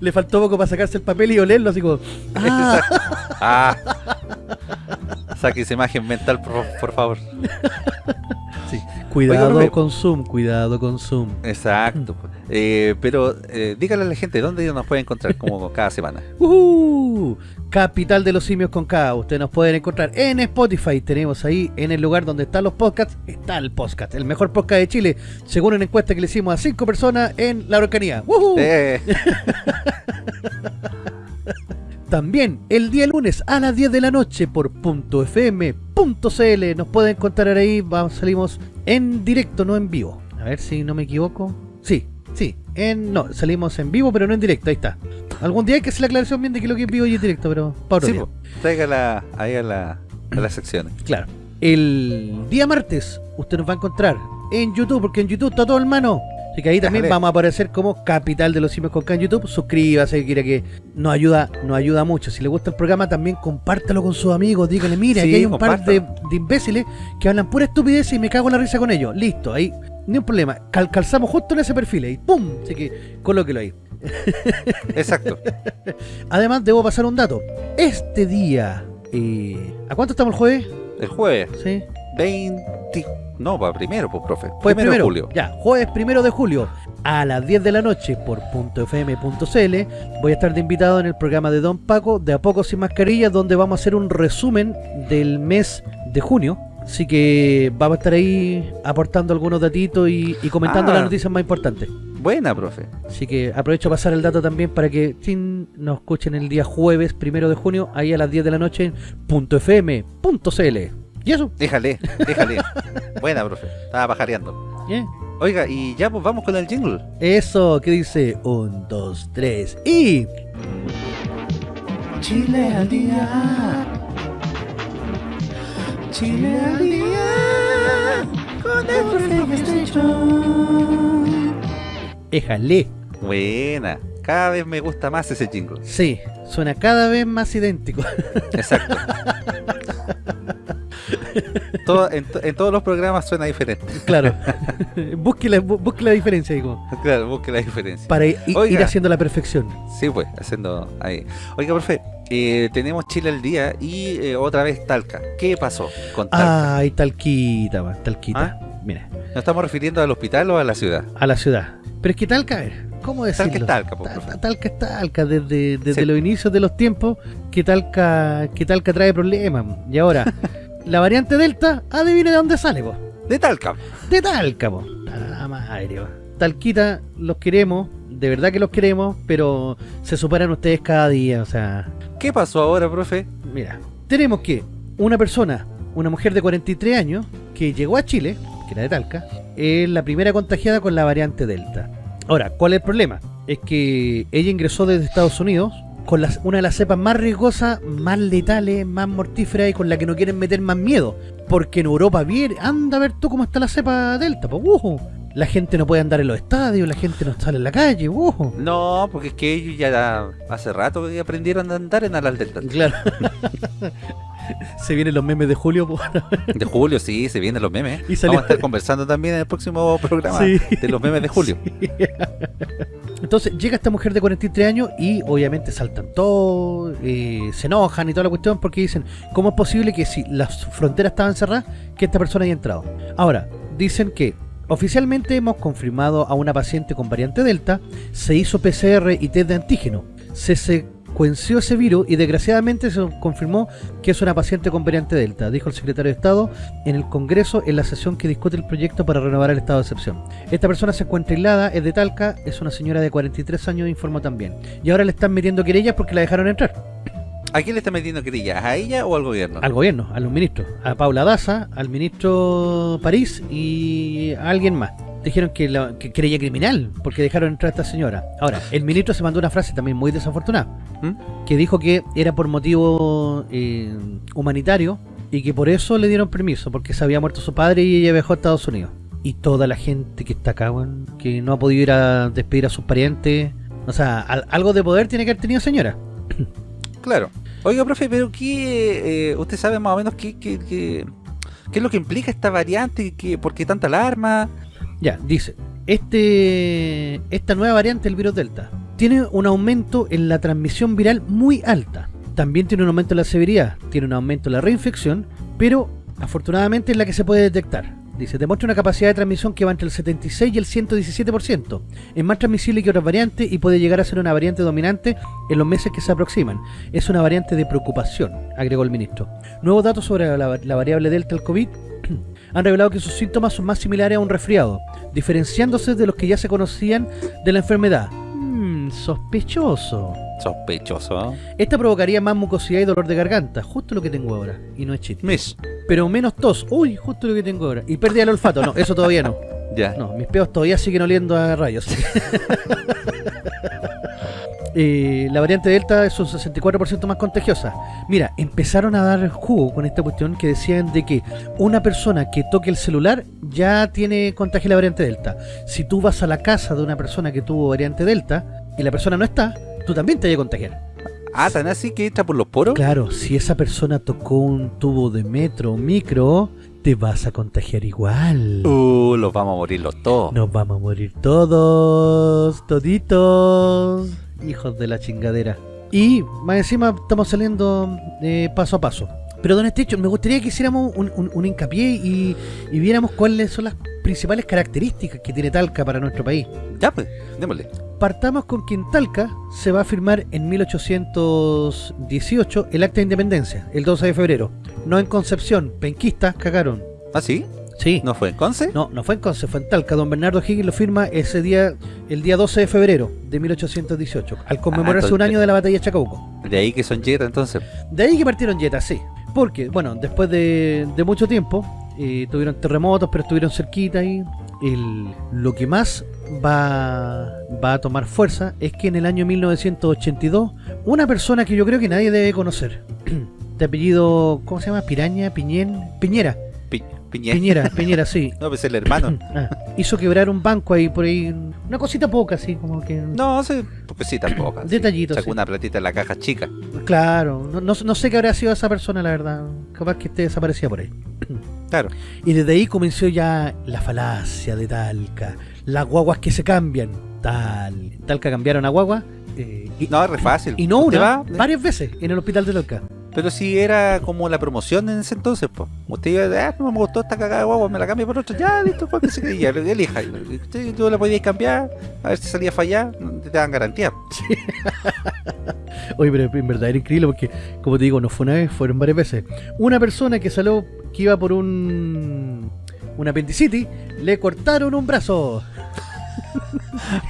Le faltó poco para sacarse el papel y olerlo así como, ah, Ah. Saque esa imagen mental, por, por favor. sí. cuidado profe. con Zoom, cuidado con Zoom. Exacto. pues. Eh, pero eh, dígale a la gente dónde nos puede encontrar como cada semana. ¡Uhú! Capital de los simios con K. Ustedes nos pueden encontrar en Spotify. Tenemos ahí en el lugar donde están los podcasts. Está el podcast, el mejor podcast de Chile, según una encuesta que le hicimos a cinco personas en la Araucanía. ¡Uhú! Eh, También el día lunes a las 10 de la noche por .fm.cl. Nos pueden encontrar ahí. Vamos, salimos en directo, no en vivo. A ver si no me equivoco. Sí, sí. En, no, salimos en vivo, pero no en directo. Ahí está. Algún día hay que hacer la aclaración bien de que lo que es vivo y es directo, pero para otro sí, tráigala ahí a, la, a las secciones. Claro. El día martes usted nos va a encontrar en YouTube, porque en YouTube está todo en mano. Así que ahí también vamos a aparecer como Capital de los Simios con K en YouTube. Suscríbase, quiera que nos ayuda, nos ayuda mucho. Si le gusta el programa, también compártalo con sus amigos. Díganle, mire, Sí, aquí hay un par de, imbéciles que hablan pura estupidez y me cago en la risa con ellos. Listo, ahí, ni un problema. Cal- calzamos justo en ese perfil y ¡pum! Así que colóquelo ahí. Exacto. Además, debo pasar un dato. Este día, eh, ¿a cuánto estamos el jueves? El jueves Sí. 20... No, para primero, pues, profe. Jueves primero, de julio. Ya, jueves primero de julio a las 10 de la noche por .fm.cl voy a estar de invitado en el programa de Don Paco de A Poco Sin Mascarillas donde vamos a hacer un resumen del mes de junio. Así que vamos a estar ahí aportando algunos datitos y, y comentando Ah. las noticias más importantes. Buena, profe. Así que aprovecho a pasar el dato también para que nos escuchen el día jueves primero de junio ahí a las 10 de la noche en .fm.cl. Y eso, Déjale, déjale. Buena, profe. Estaba pajareando. ¿eh? Oiga, y ya pues vamos con el jingle. Eso, que dice? Un, dos, tres y... Chile al día. Chile al día. Con el Éjale. Buena. Cada vez me gusta más ese jingle. Sí, suena cada vez más idéntico. Exacto. Todo- en, to- en todos los programas suena diferente. claro. busque, la, bu- busque la diferencia, digo, Claro, busque la diferencia. para Oiga. ir haciendo la perfección. Sí, pues, haciendo ahí. Oiga, profe, eh, tenemos Chile al día y eh, otra vez Talca. ¿Qué pasó con Talca? Ay, talquita, man, talquita. ¿Ah? Mira, ¿Nos estamos refiriendo al hospital o a la ciudad? a la ciudad. Pero es que Talca, a ver, ¿cómo decirlo? Talca es Talca, po, Ta- profe. ta- Talca es Talca, desde, desde Sí. los inicios de los tiempos, que Talca, que Talca trae problemas. Y ahora, la variante Delta, adivine de dónde sale, po. De Talca. De Talca, po. Ah, madre, po. Talquita, los queremos, de verdad que los queremos, pero se superan ustedes cada día, o sea, ¿Qué pasó ahora, profe? mira, tenemos que una persona, una mujer de 43 años, que llegó a Chile, que era de Talca, es la primera contagiada con la variante Delta. Ahora, ¿cuál es el problema? Es que ella ingresó desde Estados Unidos con las- una de las cepas más riesgosas, más letales, más mortíferas y con la que no quieren meter más miedo. Porque en Europa, bien, anda a ver tú cómo está la cepa Delta, pues, ujú. La gente no puede andar en los estadios, la gente no sale en la calle, ujú. No, porque es que ellos ya hace rato que aprendieron a andar en alas delta. Claro. Se vienen los memes de Julio, pues. De julio, sí, se vienen los memes. Y salió- Vamos a estar conversando también en el próximo programa Sí. de los memes de julio. Entonces llega esta mujer de 43 años y obviamente saltan todo, eh, se enojan y toda la cuestión porque dicen, ¿cómo es posible que si las fronteras estaban cerradas, que esta persona haya entrado? Ahora, dicen que oficialmente hemos confirmado a una paciente con variante Delta, se hizo PCR y test de antígeno, se secuenció ese virus y desgraciadamente se confirmó que es una paciente con variante Delta, dijo el secretario de Estado en el Congreso en la sesión que discute el proyecto para renovar el estado de excepción. Esta persona se encuentra aislada, es de Talca, es una señora de 43 años, informó también. Y ahora le están metiendo querellas porque la dejaron entrar. ¿A quién le está metiendo querellas? ¿A ella o al gobierno? Al gobierno, a los ministros. A Paula Daza, al ministro París y a alguien más. Dijeron que, la, que querella criminal porque dejaron entrar a esta señora. Ahora, el ministro se mandó una frase también muy desafortunada. ¿Mm? Que dijo que era por motivo eh, humanitario y que por eso le dieron permiso, porque se había muerto su padre y ella viajó a Estados Unidos. Y toda la gente que está acá, que no ha podido ir a despedir a sus parientes. O sea, al- algo de poder tiene que haber tenido señora. Claro. Oiga, profe, pero ¿qué, eh, usted sabe más o menos qué, qué, qué, qué es lo que implica esta variante? ¿Qué, ¿Por qué tanta alarma? Ya, dice, este esta nueva variante del virus Delta tiene un aumento en la transmisión viral muy alta. También tiene un aumento en la severidad, tiene un aumento en la reinfección, pero afortunadamente es la que se puede detectar. Dice, demuestra una capacidad de transmisión que va entre el 76 y el 117%. Es más transmisible que otras variantes y puede llegar a ser una variante dominante en los meses que se aproximan. Es una variante de preocupación, agregó el ministro. Nuevos datos sobre la, variable Delta del COVID han revelado que sus síntomas son más similares a un resfriado, diferenciándose de los que ya se conocían de la enfermedad. Mmm, sospechoso. Sospechoso. Esta provocaría más mucosidad y dolor de garganta, justo lo que tengo ahora, y no es chiste. Mish. Pero menos tos, uy, justo lo que tengo ahora. Y pérdida del olfato, no, eso todavía no. Ya. No, mis peos todavía siguen oliendo a rayos. eh, la variante Delta es un 64% más contagiosa. Mira, empezaron a dar jugo con esta cuestión que decían de que una persona que toque el celular ya tiene contagio de la variante Delta. Si tú vas a la casa de una persona que tuvo variante Delta y la persona no está, tú también te vas a contagiar. Ah, tan así que entra por los poros. Claro, si esa persona tocó un tubo de metro o micro, te vas a contagiar igual. Uh, los vamos a morir los todos. Nos vamos a morir todos, toditos, hijos de la chingadera. Y más encima estamos saliendo eh, paso a paso. Pero don Estecho, me gustaría que hiciéramos un, un- un hincapié y, y viéramos cuáles son las principales características que tiene Talca para nuestro país. Ya pues, démosle. Partamos con que en Talca se va a firmar en 1818 el Acta de Independencia, el 12 de febrero. No en Concepción, penquistas cagaron. ¿Ah, sí? Sí. ¿No fue en Conce? No, no fue en Conce, fue en Talca. Don Bernardo Higgins lo firma ese día, el día 12 de febrero de 1818, al conmemorarse un año de la batalla de Chacabuco. De ahí que son yetas entonces. De ahí que partieron yetas, sí. Porque, bueno, después de, de mucho tiempo, eh, tuvieron terremotos, pero estuvieron cerquita y el, lo que más va, va a tomar fuerza es que en el año 1982, una persona que yo creo que nadie debe conocer, de apellido, ¿cómo se llama? Piraña, Piñén, Piñera, Pi- Piñera. Piñera, Piñera, sí. No, pues el hermano. Ah, hizo quebrar un banco ahí por ahí, una cosita poca así, como que... No, sí, sí, tampoco. sí. Detallitos, Sacó sí. una platita en la caja chica. Claro, no, no, no sé qué habrá sido esa persona, la verdad. Capaz que esté desaparecida por ahí. Claro. Y desde ahí comenzó ya la falacia de Talca. Las guaguas que se cambian. Tal. Talca cambiaron a guagua. eh, y, No, es re fácil. y no una, va, varias veces en el hospital de Talca. Pero si era como la promoción en ese entonces, pues. Usted iba, ah, no me gustó esta cagada de guagua, me la cambio por otra. Ya, listo, ¿cuál que se quería? Elija. Usted tú la podías cambiar, a ver si salía a fallar, te dan garantía. Oye, pero en verdad era increíble porque, como te digo, no fue una vez, fueron varias veces. Una persona que salió, que iba por un. Un apendicitis, le cortaron un brazo.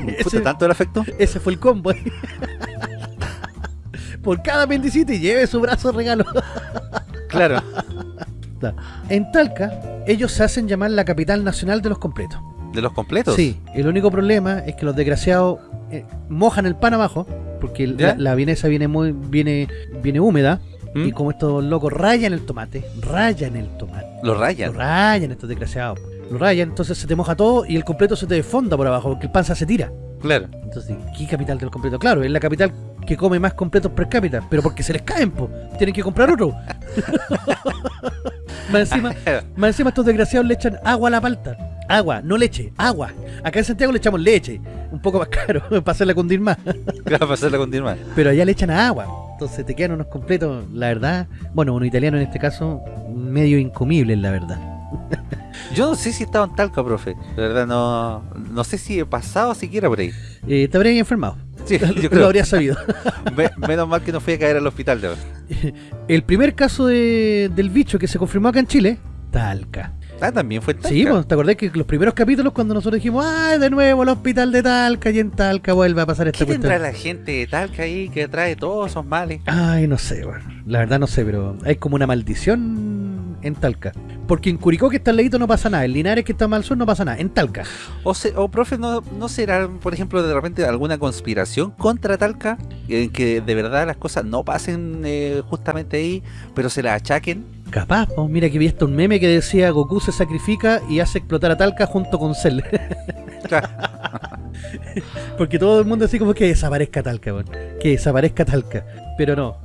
Puta, ese, tanto el afecto. ese fue el combo. por cada apendicitis, lleve su brazo regalo. Claro. En Talca, ellos se hacen llamar la capital nacional de los completos. ¿De los completos? Sí, el único problema es que los desgraciados eh, mojan el pan abajo, porque la, la vienesa viene muy viene viene húmeda, ¿Mm? y como estos locos rayan el tomate, rayan el tomate, lo rayan. rayan estos desgraciados, lo rayan, entonces se te moja todo y el completo se te desfonda por abajo, porque el pan se tira. Claro. Entonces, ¿qué capital del completo? Claro, es la capital que come más completos per cápita, pero porque se les caen, po. Tienen que comprar otro. más, encima, más encima estos desgraciados le echan agua a la palta. Agua, no leche, agua. Acá en Santiago le echamos leche, un poco más caro, para hacerla cundir más. Claro, para hacerla continuar. Pero allá le echan agua. Entonces te quedan unos completos, la verdad, bueno, uno italiano en este caso, medio incomibles, la verdad. Yo no sé si estaba en Talca, profe. De verdad, no, no sé si he pasado siquiera por ahí. Eh, te habrías enfermado, Sí, yo lo creo. habrías sabido. Me- menos mal que no fui a caer al hospital. De verdad. El primer caso de- del bicho que se confirmó acá en Chile, Talca. Ah, también fue en Talca. Sí, pues, ¿te acordás que los primeros capítulos cuando nosotros dijimos, ¡ay, de nuevo el hospital de Talca! Y en Talca vuelve a pasar esta ¿Qué cuestión. la gente de Talca ahí que trae todos esos males? Ay, no sé, bueno, la verdad no sé, pero hay como una maldición en Talca. Porque en Curicó, que está al ladito, no pasa nada. En Linares, que está más al sur, no pasa nada. En Talca. O, se- o profe, ¿no, ¿no será, por ejemplo, de repente alguna conspiración contra Talca? En que de verdad las cosas no pasen eh, justamente ahí, pero se las achaquen. Capaz, pues, mira que vi hasta un meme que decía Goku se sacrifica y hace explotar a Talca junto con Cell. Porque todo el mundo así como que desaparezca Talca, weón. Que desaparezca Talca. Pero no,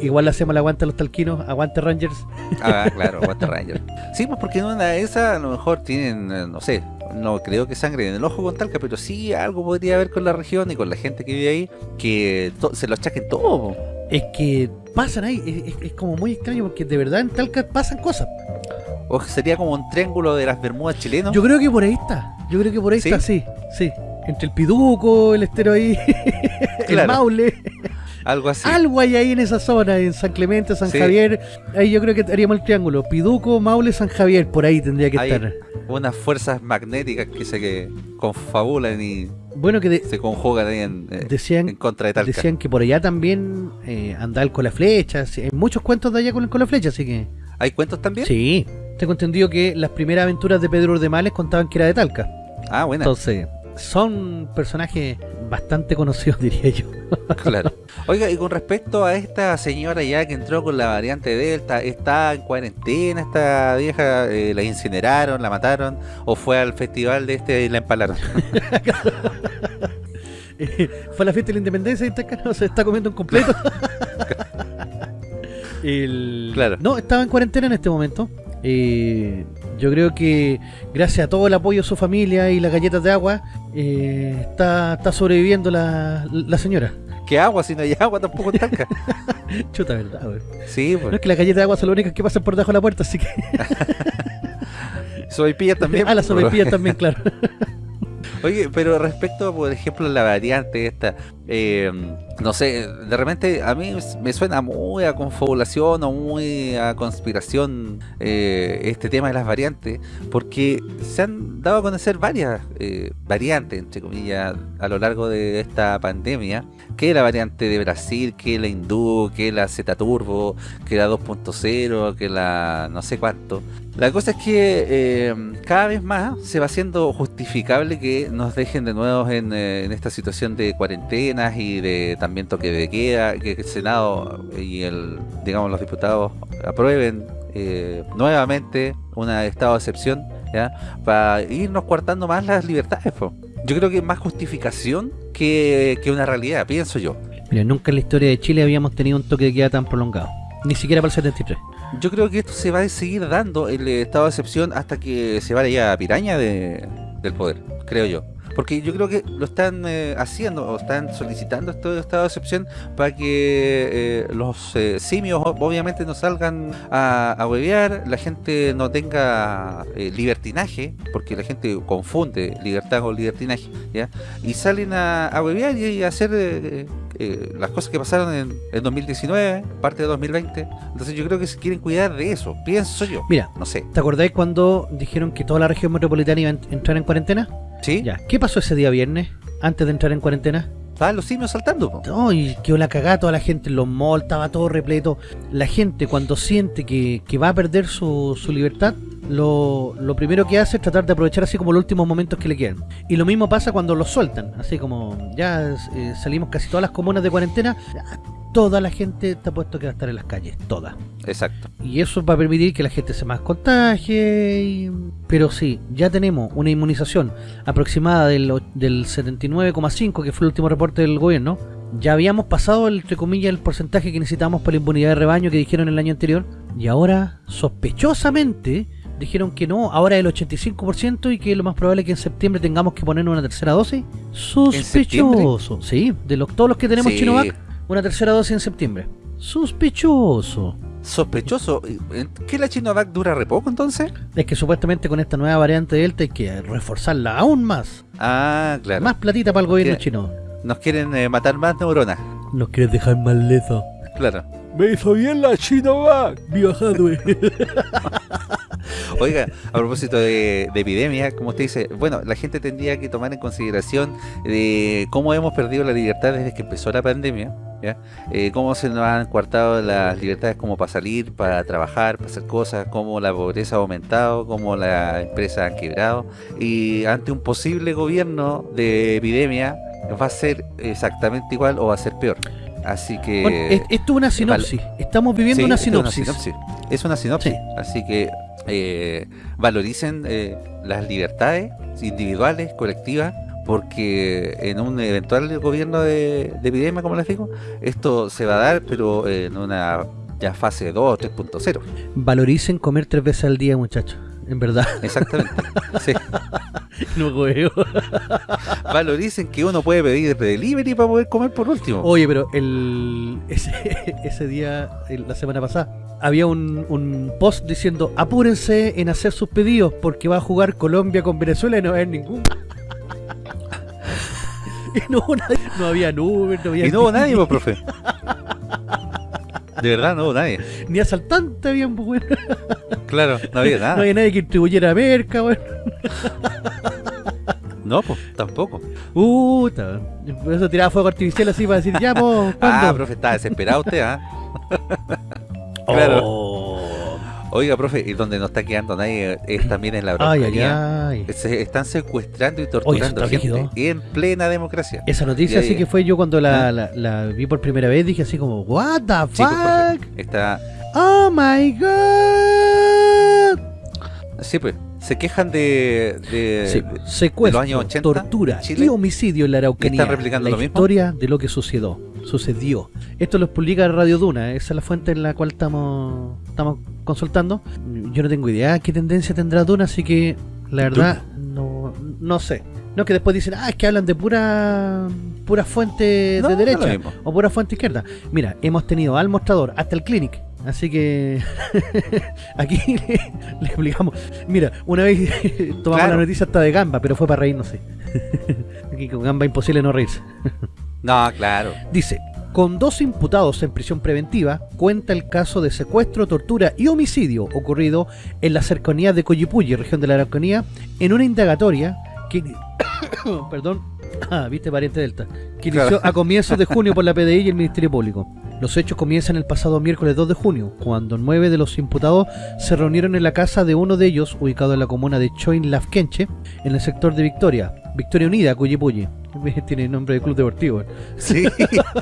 igual le hacemos el aguante a los talquinos, aguante Rangers. Ah, claro, Water Ranger. Sí, pues porque en una de esas a lo mejor tienen, eh, no sé, no creo que sangre en el ojo con Talca, pero sí algo podría haber con la región y con la gente que vive ahí, que se lo achaquen todo. Es que pasan ahí, es, es- como muy extraño porque de verdad en Talca pasan cosas. O sería como un triángulo de las Bermudas chilenos. Yo creo que por ahí está, yo creo que por ahí ¿Sí? está, sí, sí. Entre el Piduco, el estero ahí, el. Maule, Algo así. algo hay ahí en esa zona, en San Clemente, San Sí. Javier. Ahí yo creo que haríamos el triángulo, Piduco, Maule, San Javier, por ahí tendría que Hay estar. unas fuerzas magnéticas que se que confabulan y Bueno, que de- se conjugan ahí en, eh, decían en contra de Talca. Decían que por allá también eh, andaba el con la flecha. Hay muchos cuentos de allá con el con la flecha, así que. ¿Hay cuentos también? Sí. Tengo entendido que las primeras aventuras de Pedro Urdemales contaban que era de Talca. Ah, bueno. Entonces, son personajes bastante conocidos, diría yo. claro. Oiga, y con respecto a esta señora ya que entró con la variante Delta, ¿está en cuarentena esta vieja? Eh, ¿La incineraron, la mataron? ¿O fue al festival de este y la empalaron? fue a la fiesta de la independencia y está, se está comiendo un completo. Claro. No, estaba en cuarentena en este momento. Eh, yo creo que gracias a todo el apoyo de su familia y las galletas de agua, eh, está, está sobreviviendo la, la señora. ¿Qué agua? Si no hay agua tampoco tanca. Chuta, verdad, güey. Sí, pues. No es que las galletas de agua son las únicas que pasan por debajo de la puerta, así que... Soy también. Ah, la sopaipillas también, claro. Oye, pero respecto, por ejemplo, la variante esta, eh, no sé, de repente a mí me suena muy a confabulación o muy a conspiración eh, este tema de las variantes, porque se han dado a conocer varias eh, variantes, entre comillas, a lo largo de esta pandemia, que la variante de Brasil, que la hindú, que la Z Turbo, que la 2.0, que la no sé cuánto. La cosa es que eh, cada vez más se va haciendo justificable que nos dejen de nuevo en, eh, esta situación de y de también toque de queda, que el Senado y el digamos los diputados aprueben eh, nuevamente un estado de excepción ¿ya? para irnos cuartando más las libertades. Yo creo que es más justificación que, que una realidad, pienso yo. Mira, nunca en la historia de Chile habíamos tenido un toque de queda tan prolongado. Ni siquiera para el 73. Yo creo que esto se va a seguir dando el estado de excepción hasta que se vaya a piraña de, del poder, creo yo. Porque yo creo que lo están eh, haciendo o están solicitando este estado de excepción para que eh, los eh, simios obviamente no salgan a, a huevear, la gente no tenga libertinaje, porque la gente confunde libertad con libertinaje, ¿ya? Y salen a, a huevear y, a hacer las cosas que pasaron en, en, 2019, parte de 2020. Entonces yo creo que se quieren cuidar de eso, pienso yo. Mira, no sé. ¿Te acordáis cuando dijeron que toda la región metropolitana iba a entrar en cuarentena? ¿Sí? Ya. ¿Qué pasó ese día viernes, antes de entrar en cuarentena? Estaban los simios saltando. No, y quedó la cagada toda la gente en los malls, estaba todo repleto. La gente cuando siente que, va a perder su, su libertad, lo, lo, primero que hace es tratar de aprovechar así como los últimos momentos que le quedan. Y lo mismo pasa cuando los sueltan, así como ya eh, salimos casi todas las comunas de cuarentena, toda la gente está puesto que va a estar en las calles, toda. Exacto. Y eso va a permitir que la gente se más contagie. Pero sí, ya tenemos una inmunización aproximada del, del 79,5, que fue el último reporte del gobierno. Ya habíamos pasado, entre comillas, el porcentaje que necesitábamos para la inmunidad de rebaño que dijeron el año anterior. Y ahora, sospechosamente, dijeron que no, ahora el 85% y que lo más probable es que en septiembre tengamos que poner una tercera dosis. Sospechoso. Sí, de los, todos los que tenemos sí una tercera dosis en septiembre. Sospechoso. Sospechoso. ¿Qué la Chinovac dura re poco entonces? Es que supuestamente con esta nueva variante de Delta hay que reforzarla aún más. Ah, claro. Más platita para el gobierno chino. Nos quieren eh, matar más neuronas. Nos quieren dejar más lezo. Claro. Me hizo bien la Chinovac, viva Hadwe. Oiga, a propósito de, epidemia, como usted dice, bueno, la gente tendría que tomar en consideración de cómo hemos perdido la libertad desde que empezó la pandemia. Eh, cómo se nos han coartado las libertades como para salir, para trabajar, para hacer cosas, cómo la pobreza ha aumentado, cómo la empresa han quebrado, y ante un posible gobierno de epidemia, va a ser exactamente igual o va a ser peor. Así que... esto es una sinopsis. Estamos viviendo una sinopsis. Es una sinopsis. Así que eh, valoricen eh, las libertades individuales, colectivas, porque en un eventual gobierno de, epidemia, como les digo, esto se va a dar, pero en una ya fase 2 3.0. Valoricen comer tres veces al día, muchachos en verdad. Exactamente. Sí. No juego. Valoricen que uno puede pedir delivery para poder comer por último. Oye, pero el ese, ese día, la semana pasada, había un, un, post diciendo apúrense en hacer sus pedidos porque va a jugar Colombia con Venezuela y no va a haber ningún. y no, no había Uber, no había... Y no hubo nadie, pues, profe. De verdad, no hubo nadie. Ni asaltante había, pues, Claro, no había nada. No había nadie que distribuyera merca, weón. No, pues, tampoco. Uh, por eso tiraba fuego artificial así para decir, ya, pues, Ah, profe, está desesperado usted, ¿ah? claro. Oh. Oiga, profe, y donde no está quedando nadie es también en la Araucanía. Se están secuestrando y torturando gente en plena democracia. Esa noticia sí que fue yo cuando ¿Ah? la, vi por primera vez, dije así como, what the pues, fuck? está... Oh my god. Sí, pues se quejan de, de, secuestro, los años 80, tortura y homicidio en la Araucanía. Están replicando la historia de lo que sucedió. Sucedió. Esto lo publica Radio Duna, esa es la fuente en la cual estamos estamos consultando. Yo no tengo idea qué tendencia tendrá Duna, así que la verdad no, no sé. No que después dicen, ah, es que hablan de pura pura fuente de derecha o pura fuente izquierda. Mira, hemos tenido al mostrador hasta el clinic Así que aquí le, explicamos. Mira, una vez tomamos la noticia hasta de Gamba, pero fue para reírnos. Aquí con Gamba imposible no reírse. No, claro. Dice, con dos imputados en prisión preventiva, cuenta el caso de secuestro, tortura y homicidio ocurrido en la cercanía de Coyipulli, región de la Araucanía, en una indagatoria que... perdón, ah, viste pariente Delta, que inició a comienzos de junio por la PDI y el Ministerio Público. Los hechos comienzan el pasado miércoles 2 de junio, cuando nueve de los imputados se reunieron en la casa de uno de ellos, ubicado en la comuna de Choin Lafkenche, en el sector de Victoria, Victoria Unida, Cuyipulli. Tiene nombre de club deportivo. Sí.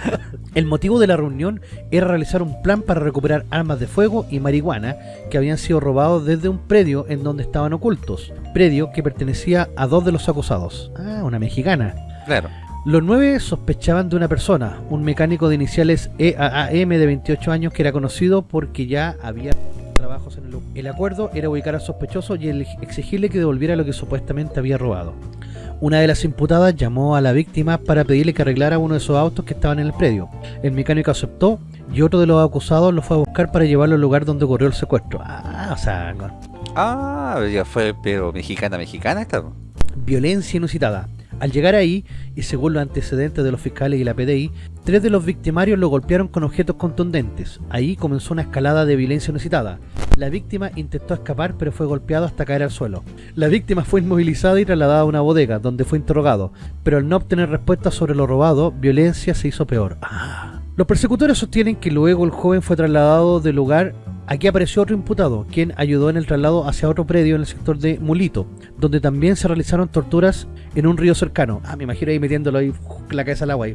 el motivo de la reunión era realizar un plan para recuperar armas de fuego y marihuana que habían sido robados desde un predio en donde estaban ocultos. Predio que pertenecía a dos de los acusados. Ah, una mexicana. Claro. Los nueve sospechaban de una persona, un mecánico de iniciales EAAM de 28 años que era conocido porque ya había trabajos en el. El acuerdo era ubicar al sospechoso y exigirle que devolviera lo que supuestamente había robado. Una de las imputadas llamó a la víctima para pedirle que arreglara uno de esos autos que estaban en el predio. El mecánico aceptó y otro de los acusados lo fue a buscar para llevarlo al lugar donde ocurrió el secuestro. Ah, o sea... Ah, ya fue, pero mexicana, mexicana esta. Violencia inusitada. Al llegar ahí, y según los antecedentes de los fiscales y la PDI, tres de los victimarios lo golpearon con objetos contundentes. Ahí comenzó una escalada de violencia inusitada. La víctima intentó escapar pero fue golpeado hasta caer al suelo. La víctima fue inmovilizada y trasladada a una bodega, donde fue interrogado, pero al no obtener respuesta sobre lo robado, violencia se hizo peor. Ah. Los persecutores sostienen que luego el joven fue trasladado del lugar Aquí apareció otro imputado, quien ayudó en el traslado hacia otro predio en el sector de Mulito, donde también se realizaron torturas en un río cercano. Ah, me imagino ahí metiéndolo ahí la cabeza al agua. Ahí.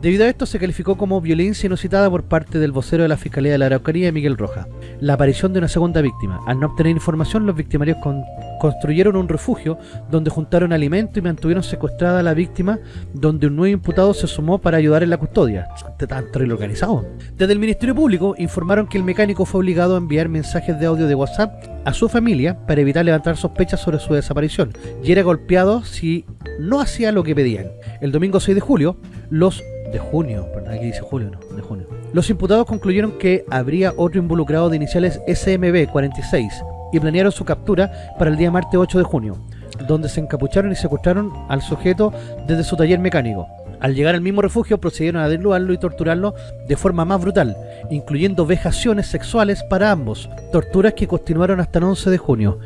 Debido a esto se calificó como violencia inusitada por parte del vocero de la Fiscalía de la Araucanía, Miguel Roja. La aparición de una segunda víctima. Al no obtener información, los victimarios construyeron un refugio donde juntaron alimento y mantuvieron secuestrada a la víctima, donde un nuevo imputado se sumó para ayudar en la custodia. Tan organizado. Desde el Ministerio Público informaron que el mecánico fue obligado a enviar mensajes de audio de WhatsApp a su familia para evitar levantar sospechas sobre su desaparición y era golpeado si no hacía lo que pedían. El domingo 6 de julio, los de junio, perdón, aquí dice julio, no, de junio. Los imputados concluyeron que habría otro involucrado de iniciales SMB 46 y planearon su captura para el día martes 8 de junio, donde se encapucharon y secuestraron al sujeto desde su taller mecánico. Al llegar al mismo refugio procedieron a desnudarlo y torturarlo de forma más brutal, incluyendo vejaciones sexuales para ambos, torturas que continuaron hasta el 11 de junio.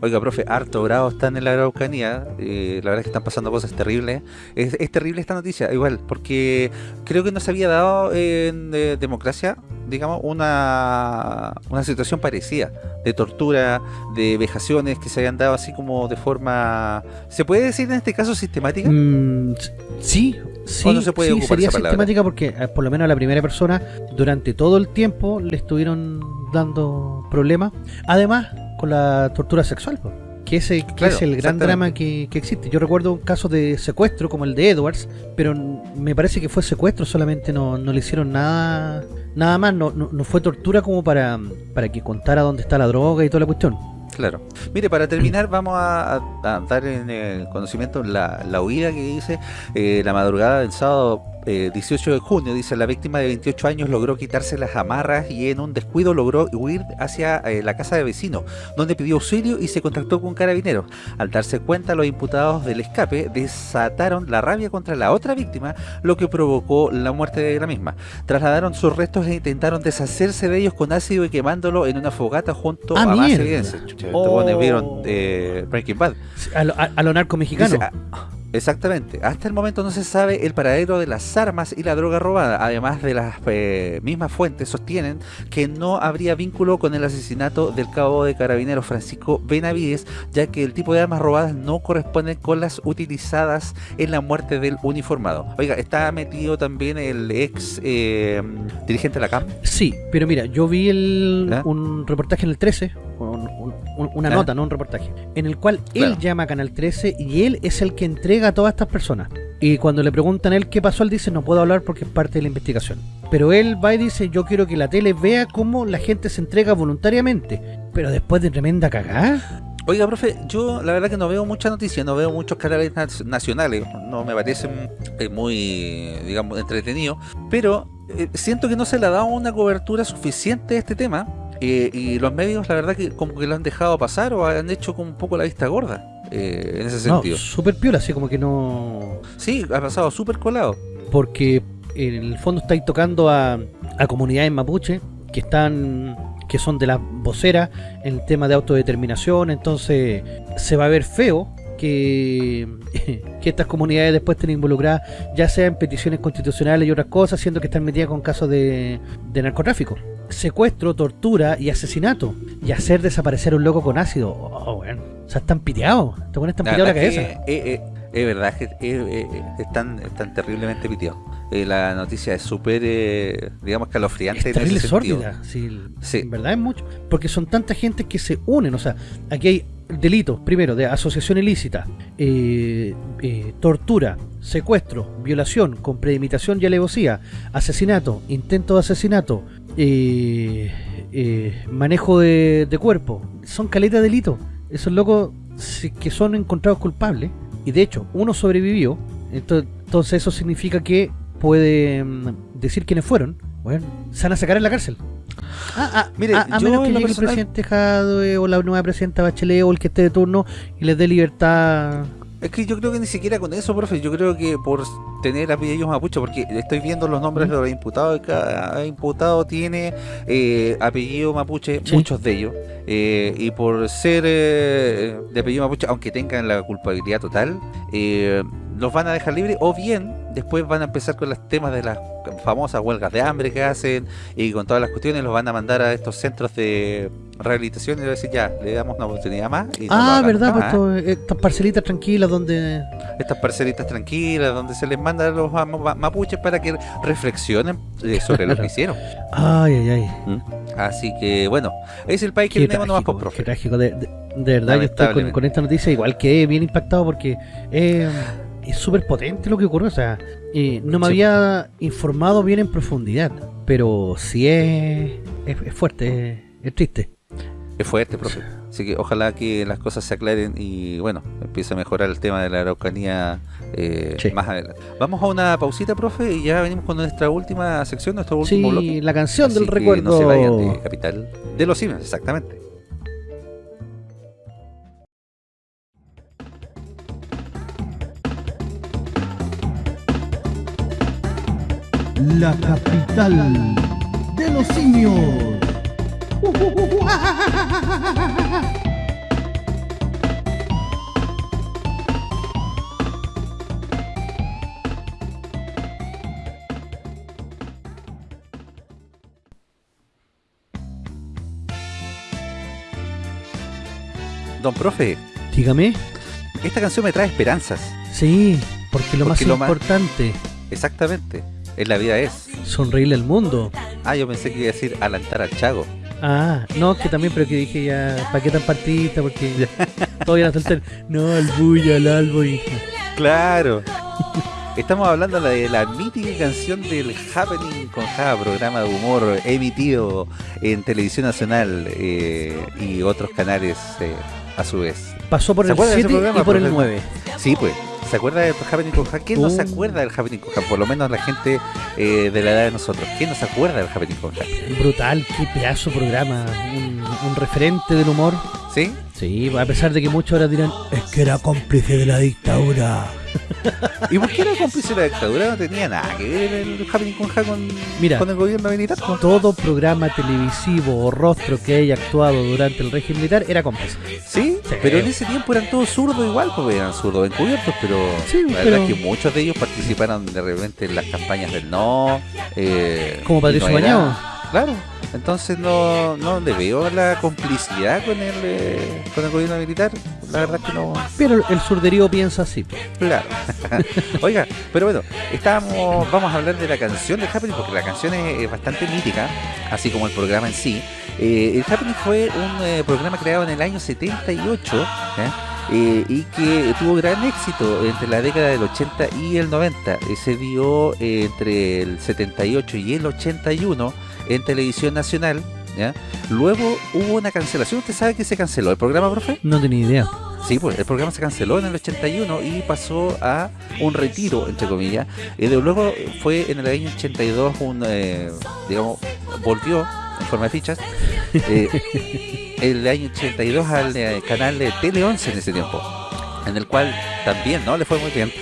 Oiga, profe, harto bravo están en la Araucanía, eh, la verdad es que están pasando cosas terribles. Es, terrible esta noticia, igual, porque creo que no se había dado en eh, democracia, digamos, una, una situación parecida, de tortura, de vejaciones que se habían dado así como de forma... ¿Se puede decir en este caso sistemática? Mm, sí, Sí, se puede sería sistemática porque eh, por lo menos a la primera persona durante todo el tiempo le estuvieron dando problemas. Además, con la tortura sexual, que, ese, es el gran drama que, existe. Yo recuerdo un caso de secuestro como el de Edwards, pero me parece que fue secuestro, solamente no, no le hicieron nada nada más, no, no, fue tortura como para, para que contara dónde está la droga y toda la cuestión. Claro. Mire, para terminar vamos a, dar en el conocimiento la, la huida que dice eh, la madrugada del sábado 18 eh, de junio, dice, la víctima de 28 años logró quitarse las amarras y en un descuido logró huir hacia eh, la casa de vecino, donde pidió auxilio y se contactó con carabineros. Al darse cuenta, los imputados del escape desataron la rabia contra la otra víctima, lo que provocó la muerte de la misma. Trasladaron sus restos e intentaron deshacerse de ellos con ácido y quemándolo en una fogata junto ah, a más evidencia. Oh. vieron eh, Breaking Bad. A lo, narco mexicano. Ah, Exactamente. Hasta el momento no se sabe el paradero de las armas y la droga robada. Además de las eh, mismas fuentes sostienen que no habría vínculo con el asesinato del cabo de carabineros Francisco Benavides, ya que el tipo de armas robadas no corresponden con las utilizadas en la muerte del uniformado. Oiga, ¿está metido también el ex eh, dirigente de la CAM? Sí, pero mira, yo vi el, un reportaje en el 13, una nota, no un reportaje, en el cual él llama a Canal 13 y él es el que entrega a todas estas personas. Y cuando le preguntan a él qué pasó, él dice, no puedo hablar porque es parte de la investigación. Pero él va y dice, yo quiero que la tele vea cómo la gente se entrega voluntariamente. Pero después de tremenda cagada. Oiga, profe, yo la verdad que no veo mucha noticia, no veo muchos canales nacionales, no me parecen eh, muy, digamos, entretenidos, pero eh, siento que no se le ha dado una cobertura suficiente a este tema eh, y los medios la verdad que como que lo han dejado pasar o han hecho como un poco la vista gorda eh, en ese sentido. No, súper piola, así como que no... Sí, ha pasado súper colado. Porque en el fondo estáis tocando a, a comunidades mapuche que están que son de la vocera en el tema de autodeterminación, entonces se va a ver feo que, que estas comunidades después estén involucradas, ya sea en peticiones constitucionales y otras cosas, siendo que están metidas con casos de, de narcotráfico secuestro, tortura y asesinato. Y hacer desaparecer un loco con ácido. Oh, bueno. O sea, están piteados. Te pones tan piteado la cabeza. Eh, eh, es verdad que eh, están, están terriblemente piteados. la noticia es súper, digamos, calofriante. Es terrible sórdida. Sí, sí. En verdad es mucho. Porque son tanta gente que se unen. O sea, aquí hay delitos, primero, de asociación ilícita, tortura, secuestro, violación con premeditación y alevosía, asesinato, intento de asesinato, eh, eh, manejo de, cuerpo. Son caletas de delito. Esos locos que son encontrados culpables. Y de hecho, uno sobrevivió. Entonces eso significa que puede mm, decir quiénes fueron. Bueno, se van a sacar en la cárcel. Ah, ah, mire, a, menos que llegue el presidente Jadwe o la nueva presidenta Bachelet o el que esté de turno y les dé libertad es que yo creo que ni siquiera con eso, profe, yo creo que por tener apellidos mapuche, porque estoy viendo los nombres de los imputados, cada imputado tiene eh, apellido mapuche, muchos de ellos, eh, y por ser eh, de apellido mapuche, aunque tengan la culpabilidad total, los van a dejar libres, o bien después van a empezar con los temas de las famosas huelgas de hambre que hacen, y con todas las cuestiones los van a mandar a estos centros de rehabilitación y decir ya, le damos una oportunidad más. Y ah, verdad, pues estas parcelitas tranquilas donde... Estas parcelitas tranquilas donde se les manda a los mapuches para que reflexionen eh, sobre lo que hicieron. Ay, ay, ay. ¿Mm? Así que, bueno, es el país que tenemos nomás por profe. Qué trágico, de, verdad yo estoy con, esta noticia igual que bien impactado porque es súper potente lo que ocurrió, o sea, eh, no me había informado bien en profundidad, pero sí es, es, fuerte, es triste. Es fuerte, profe. Así que ojalá que las cosas se aclaren y bueno, empiece a mejorar el tema de la Araucanía eh, más adelante. Vamos a una pausita, profe, y ya venimos con nuestra última sección, nuestro último sí, bloque. la canción del recuerdo. No se vayan de Capital de los Cines, exactamente. La capital de los simios. Don profe. Dígame. Esta canción me trae esperanzas. Sí, porque lo más importante. Exactamente. En la vida es. Sonreírle al mundo. Ah, yo pensé que iba a decir alentar al chago. Ah, no, que también, pero que dije ya, ¿para qué tan partita? Porque todavía no el no, al bulla, al albo y... Claro. Estamos hablando de la mítica canción del Happening con Ja, programa de humor emitido en Televisión Nacional eh, y otros canales eh, a su vez. Pasó por el 7 y por el 9. Sí, pues. ¿Se acuerda del Happening con ¿Quién no se uh. acuerda del Happening con Por lo menos la gente eh, de la edad de nosotros. ¿Quién no se acuerda del Happening con Brutal, qué pedazo programa. Un, referente del humor. ¿Sí? Sí, a pesar de que muchos ahora dirán, es que era cómplice de la dictadura. ¿Y por qué era cómplice de la dictadura? No tenía nada que ver el Happening con Ja con, Mira, con el gobierno militar. po. Todo programa televisivo o rostro que haya actuado durante el régimen militar era cómplice. ¿Sí? Sí. pero en ese tiempo eran todos zurdos igual, porque eran zurdos encubiertos, pero Sí, la pero- verdad es que muchos de ellos participaron de repente en las campañas del no. eh, Como Patricio no Bañado. Claro, entonces no, no le veo la complicidad con el, eh, con el gobierno militar. La verdad es que no. Pero el surderío piensa así. Claro. Oiga, pero bueno, estábamos, vamos a hablar de la canción de Happening porque la canción es, bastante mítica, así como el programa en sí. Eh, el Happening fue un eh, programa creado en el año 78 ¿ya? Eh, y que tuvo gran éxito entre la década del 80 y el 90. Eh, se dio eh, entre el 78 y el 81 en televisión nacional. ¿ya? Luego hubo una cancelación. ¿Usted sabe que se canceló el programa, profe? No tenía idea. Sí, pues el programa se canceló en el 81 y pasó a un retiro, entre comillas. Y de luego fue en el año 82 un, eh, digamos, volvió en forma de fichas. eh, el año 82 al eh, canal de Tele 11 en ese tiempo. En el cual también no le fue muy bien.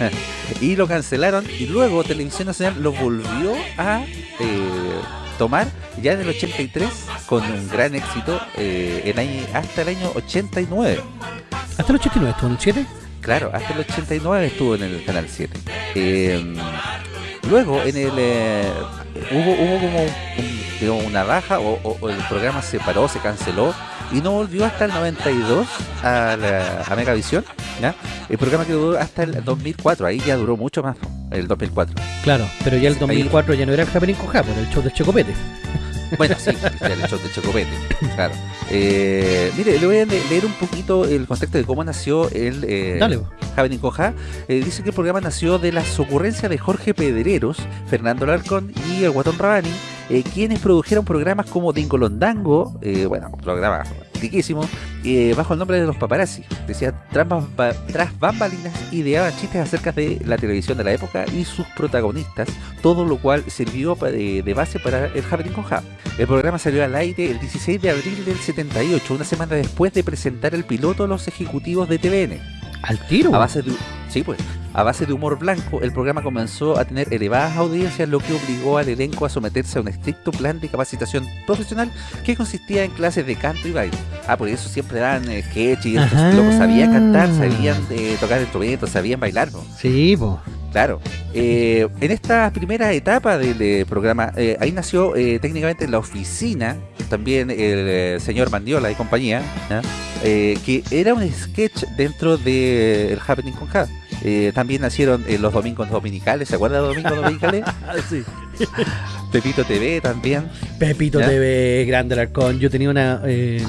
y lo cancelaron y luego Televisión Nacional lo volvió a eh, tomar ya en el 83 con un gran éxito eh, en año- hasta el año 89. Hasta el 89 estuvo en el 7. Claro, hasta el 89 estuvo en el canal 7. Eh, luego en el eh, hubo, hubo como un- digamos, una baja o, o- o el programa se paró, se canceló y no volvió hasta el 92 a, la, a Megavisión. ¿ya? El programa que duró hasta el 2004, ahí ya duró mucho más, el 2004. Claro, pero ya el Ahí- 2004 ya no era el Happening con Japón, el show de Chocopete. Bueno, sí, el show de Chocopete, claro. Eh, mire, le voy a le- leer un poquito el contexto de cómo nació el eh, Dale, po. Happening con Ja. Eh, dice que el programa nació de las ocurrencias de Jorge Pedreros, Fernando Larcón y el Guatón Rabani, eh, quienes produjeron programas como Dingolondango, eh, bueno, programas riquísimos, eh, bajo el nombre de los paparazzi. Decía, tras, bamba- tras bambalinas ideaban chistes acerca de la televisión de la época y sus protagonistas, todo lo cual sirvió de, de base para el Happening con Ja. El programa salió al aire el 16 de abril del 78, una semana después de presentar el piloto a los ejecutivos de TVN. Al tiro. A base de, sí, pues, a base de humor blanco, el programa comenzó a tener elevadas audiencias, lo que obligó al elenco a someterse a un estricto plan de capacitación profesional que consistía en clases de canto y baile. Ah, por eso siempre daban eh, sketch y estos locos sabían cantar, sabían eh, tocar instrumentos, sabían bailar. ¿no? Sí, po. Claro. Eh, en esta primera etapa del eh, programa, eh, ahí nació técnicamente la oficina, también el señor Mandiola y compañía, que era un sketch dentro del Happening con K. También nacieron los domingos dominicales, ¿se acuerda de los domingos dominicales? sí. Pepito TV también. Pepito ¿Ya? TV, grande el arcón. Yo tenía una. eh,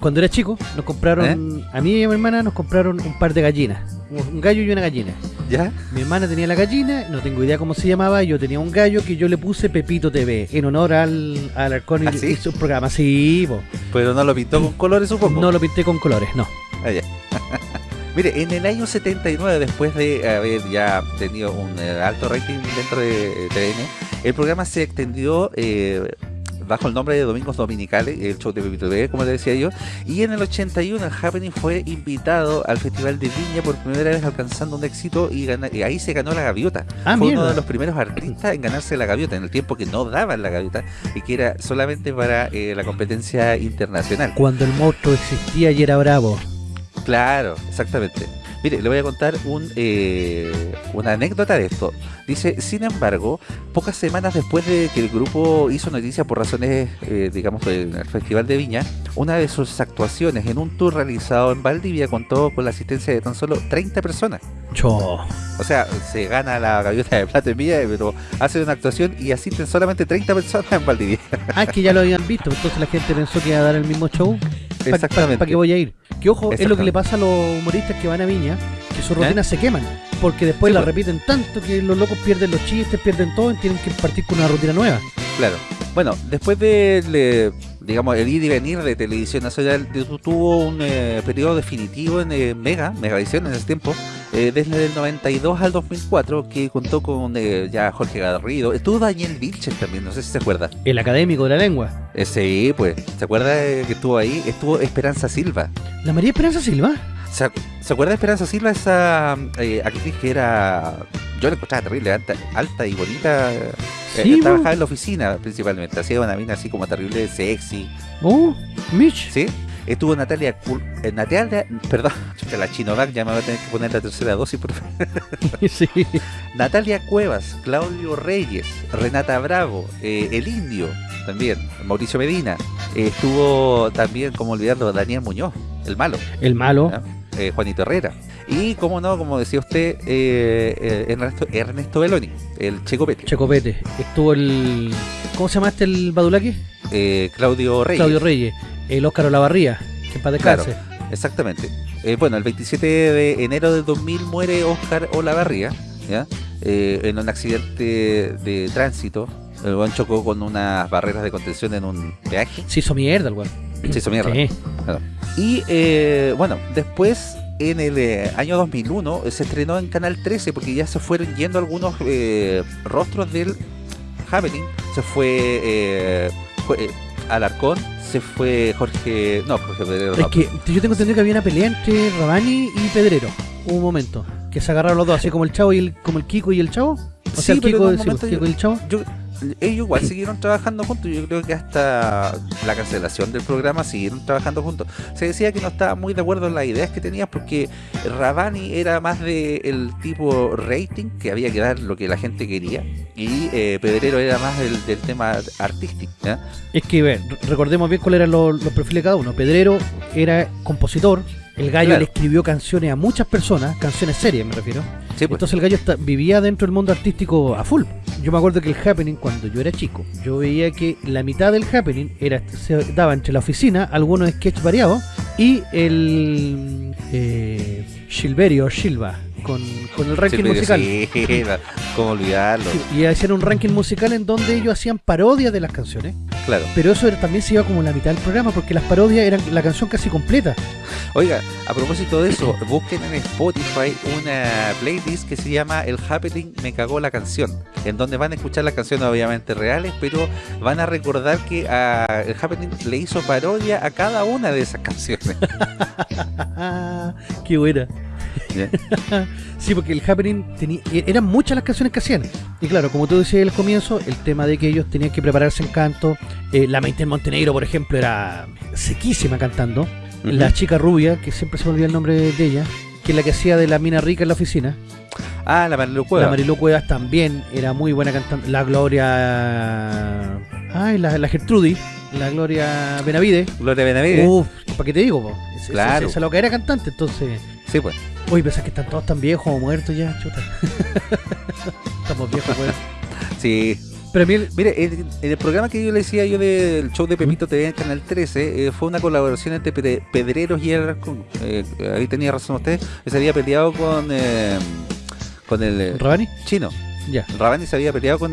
cuando era chico, nos compraron. A mí y a mi hermana nos compraron un par de gallinas. Un gallo y una gallina. ¿Ya? Mi hermana tenía la gallina, no tengo idea cómo se llamaba. y Yo tenía un gallo que yo le puse Pepito TV en honor al, al arcón y, ¿Ah, sí? y su programa. Sí, po. Pero no lo pintó con colores, supongo. no lo pinté con colores, no. Ah, ya. Mire, en el año 79, después de haber ya tenido un eh, alto rating dentro de eh, TVN, el programa se extendió eh, bajo el nombre de Domingos Dominicales, el show de Pepito TV, como le decía yo, y en el 81 el Happening fue invitado al Festival de Viña por primera vez alcanzando un éxito y, gana- y ahí se ganó la gaviota. Ah, fue uno de los primeros artistas en ganarse la gaviota, en el tiempo que no daban la gaviota y que era solamente para eh, la competencia internacional. Cuando el monstruo existía y era bravo. Claro, exactamente. Mire, le voy a contar un, eh, una anécdota de esto. Dice, sin embargo, pocas semanas después de que el grupo hizo noticia por razones, eh, digamos, del Festival de Viña, una de sus actuaciones en un tour realizado en Valdivia contó con la asistencia de tan solo 30 personas. Cho. O sea, se gana la gaviota de plata en Villa, pero hace una actuación y asisten solamente 30 personas en Valdivia. Ah, es que ya lo habían visto, entonces la gente pensó que iba a dar el mismo show. ¿Para Exactamente. qué voy a ir? Que ojo, es lo que Exactamente. le pasa a los humoristas que van a Viña, que sus rutinas se queman, porque después Sí, la pues. repiten tanto que los locos pierden los chistes, pierden todo y tienen que partir con una rutina nueva. Claro. Bueno, después del, digamos, el ir y venir de Televisión Nacional, tu- tuvo un eh, periodo definitivo en eh, Mega, Megavisión en ese tiempo, eh, desde el 92 al 2004, que contó con eh, ya Jorge Garrido, estuvo Daniel Vilches también, no sé si se acuerda. El académico de la lengua. Sí, pues, ¿se acuerda que estuvo ahí? Estuvo Esperanza Silva. ¿La María Esperanza Silva? ¿Se, ¿Se acuerda de Esperanza Silva, esa eh, actriz que era... Yo la encontraba terrible, alta, alta y bonita. eh, Sí, trabajaba en la oficina principalmente. Hacía una mina así como terrible, sexy. Oh, Mitch. ¿Sí? Estuvo Natalia... Eh, Natalia... Perdón, la Chinovac ya me va a tener que poner la tercera dosis, por favor. sí. Natalia Cuevas, Claudio Reyes, Renata Bravo, eh, El Indio, también, Mauricio Medina. Eh, estuvo también, como olvidarlo, Daniel Muñoz, el malo, El malo. Eh, Juanito Herrera. Y, como no, como decía usted, eh, eh, Ernesto, Ernesto Beloni, el Checo Pete, Checopete. Estuvo el. ¿Cómo se llama este el Badulaki? eh, Claudio Reyes. Claudio Reyes. El Óscar Olavarría. Que para Claro. descanse. Exactamente. Eh, bueno, el 27 de enero del 2000 muere Oscar Olavarría, ¿ya? En un accidente de tránsito. El buen chocó con unas barreras de contención en un peaje. Se hizo mierda el weón. Se hizo mierda. Sí. Y eh, bueno, después en el eh, año 2001 eh, se estrenó en Canal 13 porque ya se fueron yendo algunos eh, rostros del Happening. Se fue, eh, fue, eh, Alarcón, se fue Jorge... No, Jorge Pedrero. Es no, que yo tengo entendido que había una pelea entre Rabani y Pedrero. Hubo un momento. Que se agarraron los dos, así como el chavo y el, como el Kiko y el chavo. O Sí, sea, el pero Kiko, sí, momento el Kiko yo- y el chavo. yo- ellos igual siguieron trabajando juntos. Yo creo que hasta la cancelación del programa siguieron trabajando juntos. Se decía que no estaba muy de acuerdo en las ideas que tenías porque Rabani era más de el tipo rating, que había que dar lo que la gente quería, y eh, Pedrero era más del, del tema artístico. Es que, ver, recordemos bien cuáles eran los, los perfiles de cada uno. Pedrero era compositor. El gallo Claro. le escribió canciones a muchas personas, canciones serias me refiero. Sí, pues. Entonces el gallo está- vivía dentro del mundo artístico a full. Yo me acuerdo que el happening, cuando yo era chico, yo veía que la mitad del happening era se daba entre la oficina, algunos sketches variados, y el eh, Silverio Silva, con, con el ranking Silverio, musical. sí, ¿Cómo olvidarlo? Sí, Y hacían un ranking musical en donde ellos hacían parodias de las canciones. Claro. Pero eso era- también se iba como la mitad del programa, porque las parodias eran la canción casi completa. Oiga, a propósito de eso, busquen en Spotify una playlist que se llama El Happening Me Cagó la Canción, en donde van a escuchar las canciones obviamente reales, pero van a recordar que a El Happening le hizo parodia a cada una de esas canciones. Qué buena. Sí, porque el Happening tenía, eran muchas las canciones que hacían. Y claro, como tú decías al comienzo, el tema de que ellos tenían que prepararse en canto. eh, la Maite en Montenegro, por ejemplo, era sequísima cantando. La chica rubia, que siempre se me olvida el nombre de ella, que es la que hacía de la mina rica en la oficina. Ah, la Marilu Cueva. La Marilu Cuevas también era muy buena cantando. La Gloria. Ay, la, la Gertrudis. La Gloria Benavide. Gloria Benavides. Uf, ¿para qué te digo? Esa- Claro. Esa, esa loca era cantante, entonces. Sí, pues. Uy, pensás que están todos tan viejos o muertos ya, chuta. Estamos viejos, pues. Sí. Pero el- Mire, en, en el programa que yo le decía yo del show de Pepito TV en Canal 13, eh, fue una colaboración entre Pe- Pedreros y Alarcón. Eh, ahí tenía razón usted. Se había peleado con, eh, con el eh, ¿Rabani? chino. Ya. Rabani se había peleado con.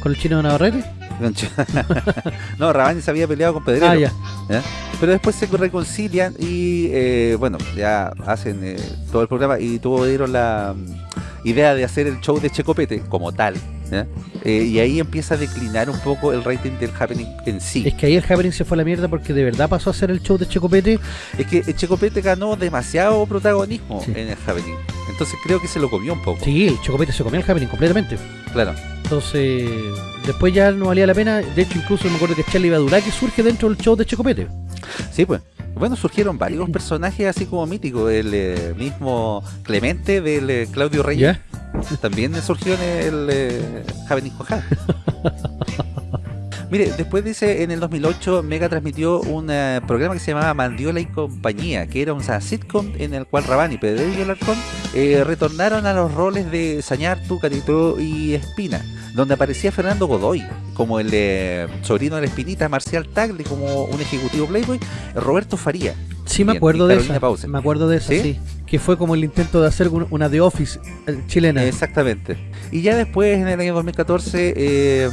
¿Con el chino de Navarrete? no, Rabani se había peleado con Pedrero. Ah. Pero después se reconcilian y, eh, bueno, ya hacen eh, todo el programa y tuvieron la mm, idea de hacer el show de Checopete como tal. Eh, y ahí empieza a declinar un poco el rating del happening en sí. Es que ahí el Happening se fue a la mierda porque de verdad pasó a ser el show de Checopete. Es que el Checopete ganó demasiado protagonismo Sí. en el happening. Entonces creo que se lo comió un poco. Sí, el Checopete se comió el Happening completamente. Claro. Entonces, después ya no valía la pena. De hecho, incluso me acuerdo que Charlie Badulaki surge dentro del show de Checopete. Sí, pues. Bueno, surgieron varios personajes así como míticos. El eh, mismo Clemente del eh, Claudio Reyes ¿Ya? también surgió en el eh, Jojá. Mire, después dice, en el 2008 Mega transmitió un eh, programa que se llamaba Mandiola y Compañía, que era una sitcom en el cual Rabani, Pedro y Alarcón eh, retornaron a los roles de Sañartu, Catito y Espina, donde aparecía Fernando Godoy como el eh, sobrino de la Espinita, Marcial Tagle como un ejecutivo Playboy, Roberto Faría. Sí, me acuerdo y de Carolina esa. Pause. Me acuerdo de esa, ¿Sí? ¿Sí? Que fue como el intento de hacer un- una The Office eh, chilena. Exactamente. Y ya después, en el año 2014, eh,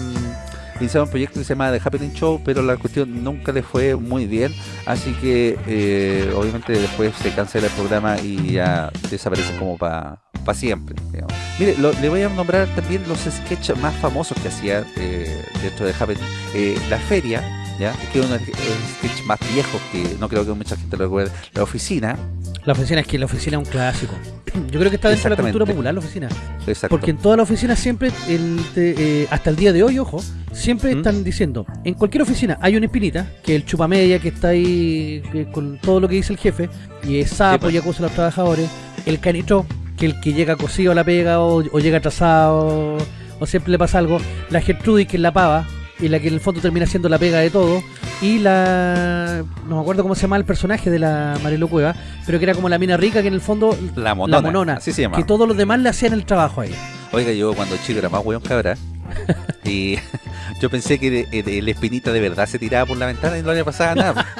iniciaron un proyecto que se llama The Happening Show, pero la cuestión nunca le fue muy bien. Así que, eh, obviamente, después se cancela el programa y ya desaparece como para siempre. digamos. Mire, lo- le voy a nombrar también los sketches más famosos que hacía eh, dentro de Happening. Eh, la Feria. ¿Ya? Que es uno de los sketches más viejos que no creo que mucha gente lo recuerde. La oficina, La oficina es que la oficina es un clásico. Yo creo que está dentro de la cultura popular la oficina. Exacto. Porque en toda la oficina siempre, el, te- eh, hasta el día de hoy, ojo, siempre ¿Mm? están diciendo, en cualquier oficina hay una espinita, que el chupamedia que está ahí que con todo lo que dice el jefe, y es sapo pues. y acusa a los trabajadores, el canitro, que el que llega cosido a la pega o, o llega atrasado, o siempre le pasa algo, la Gertrudis que es la pava, y la que en el fondo termina siendo la pega de todo, y la... no me acuerdo cómo se llama el personaje de la Marilu Cueva, pero que era como la mina rica que en el fondo... La monona. La monona, Así se llama. que todos los demás le hacían el trabajo a ella. Oiga, yo cuando chico era más weón cabra. y yo pensé que el espinita de verdad se tiraba por la ventana y no le pasaba nada.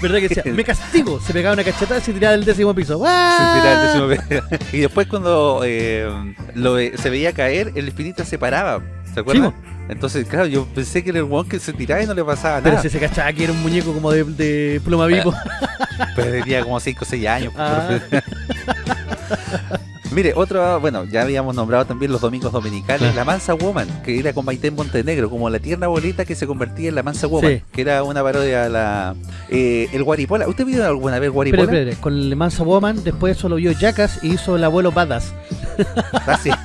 ¿Verdad que decía? Me castigo. Se pegaba una cachetada y se tiraba del décimo piso. Se ¡Ah! tiraba el décimo pe- y después cuando eh, lo se veía caer, el espinita se paraba. ¿Se acuerdan? Entonces, claro, yo pensé que era el weón que se tiraba y no le pasaba Pero nada. si se cachaba que era un muñeco como de, de pluma vivo. Pero tenía como 5 o 6 años. Ah. Mire, otro, bueno, ya habíamos nombrado también los domingos dominicales, Ah. la Mansa Woman, que era con Maite Montenegro, como la tierna bolita que se convertía en la Mansa Woman, Sí. que era una parodia a la... eh, el Guaripola, ¿usted vio alguna vez Guaripola? espera, con el Mansa Woman, después solo vio Jackass y hizo el abuelo Badass. Ah, sí.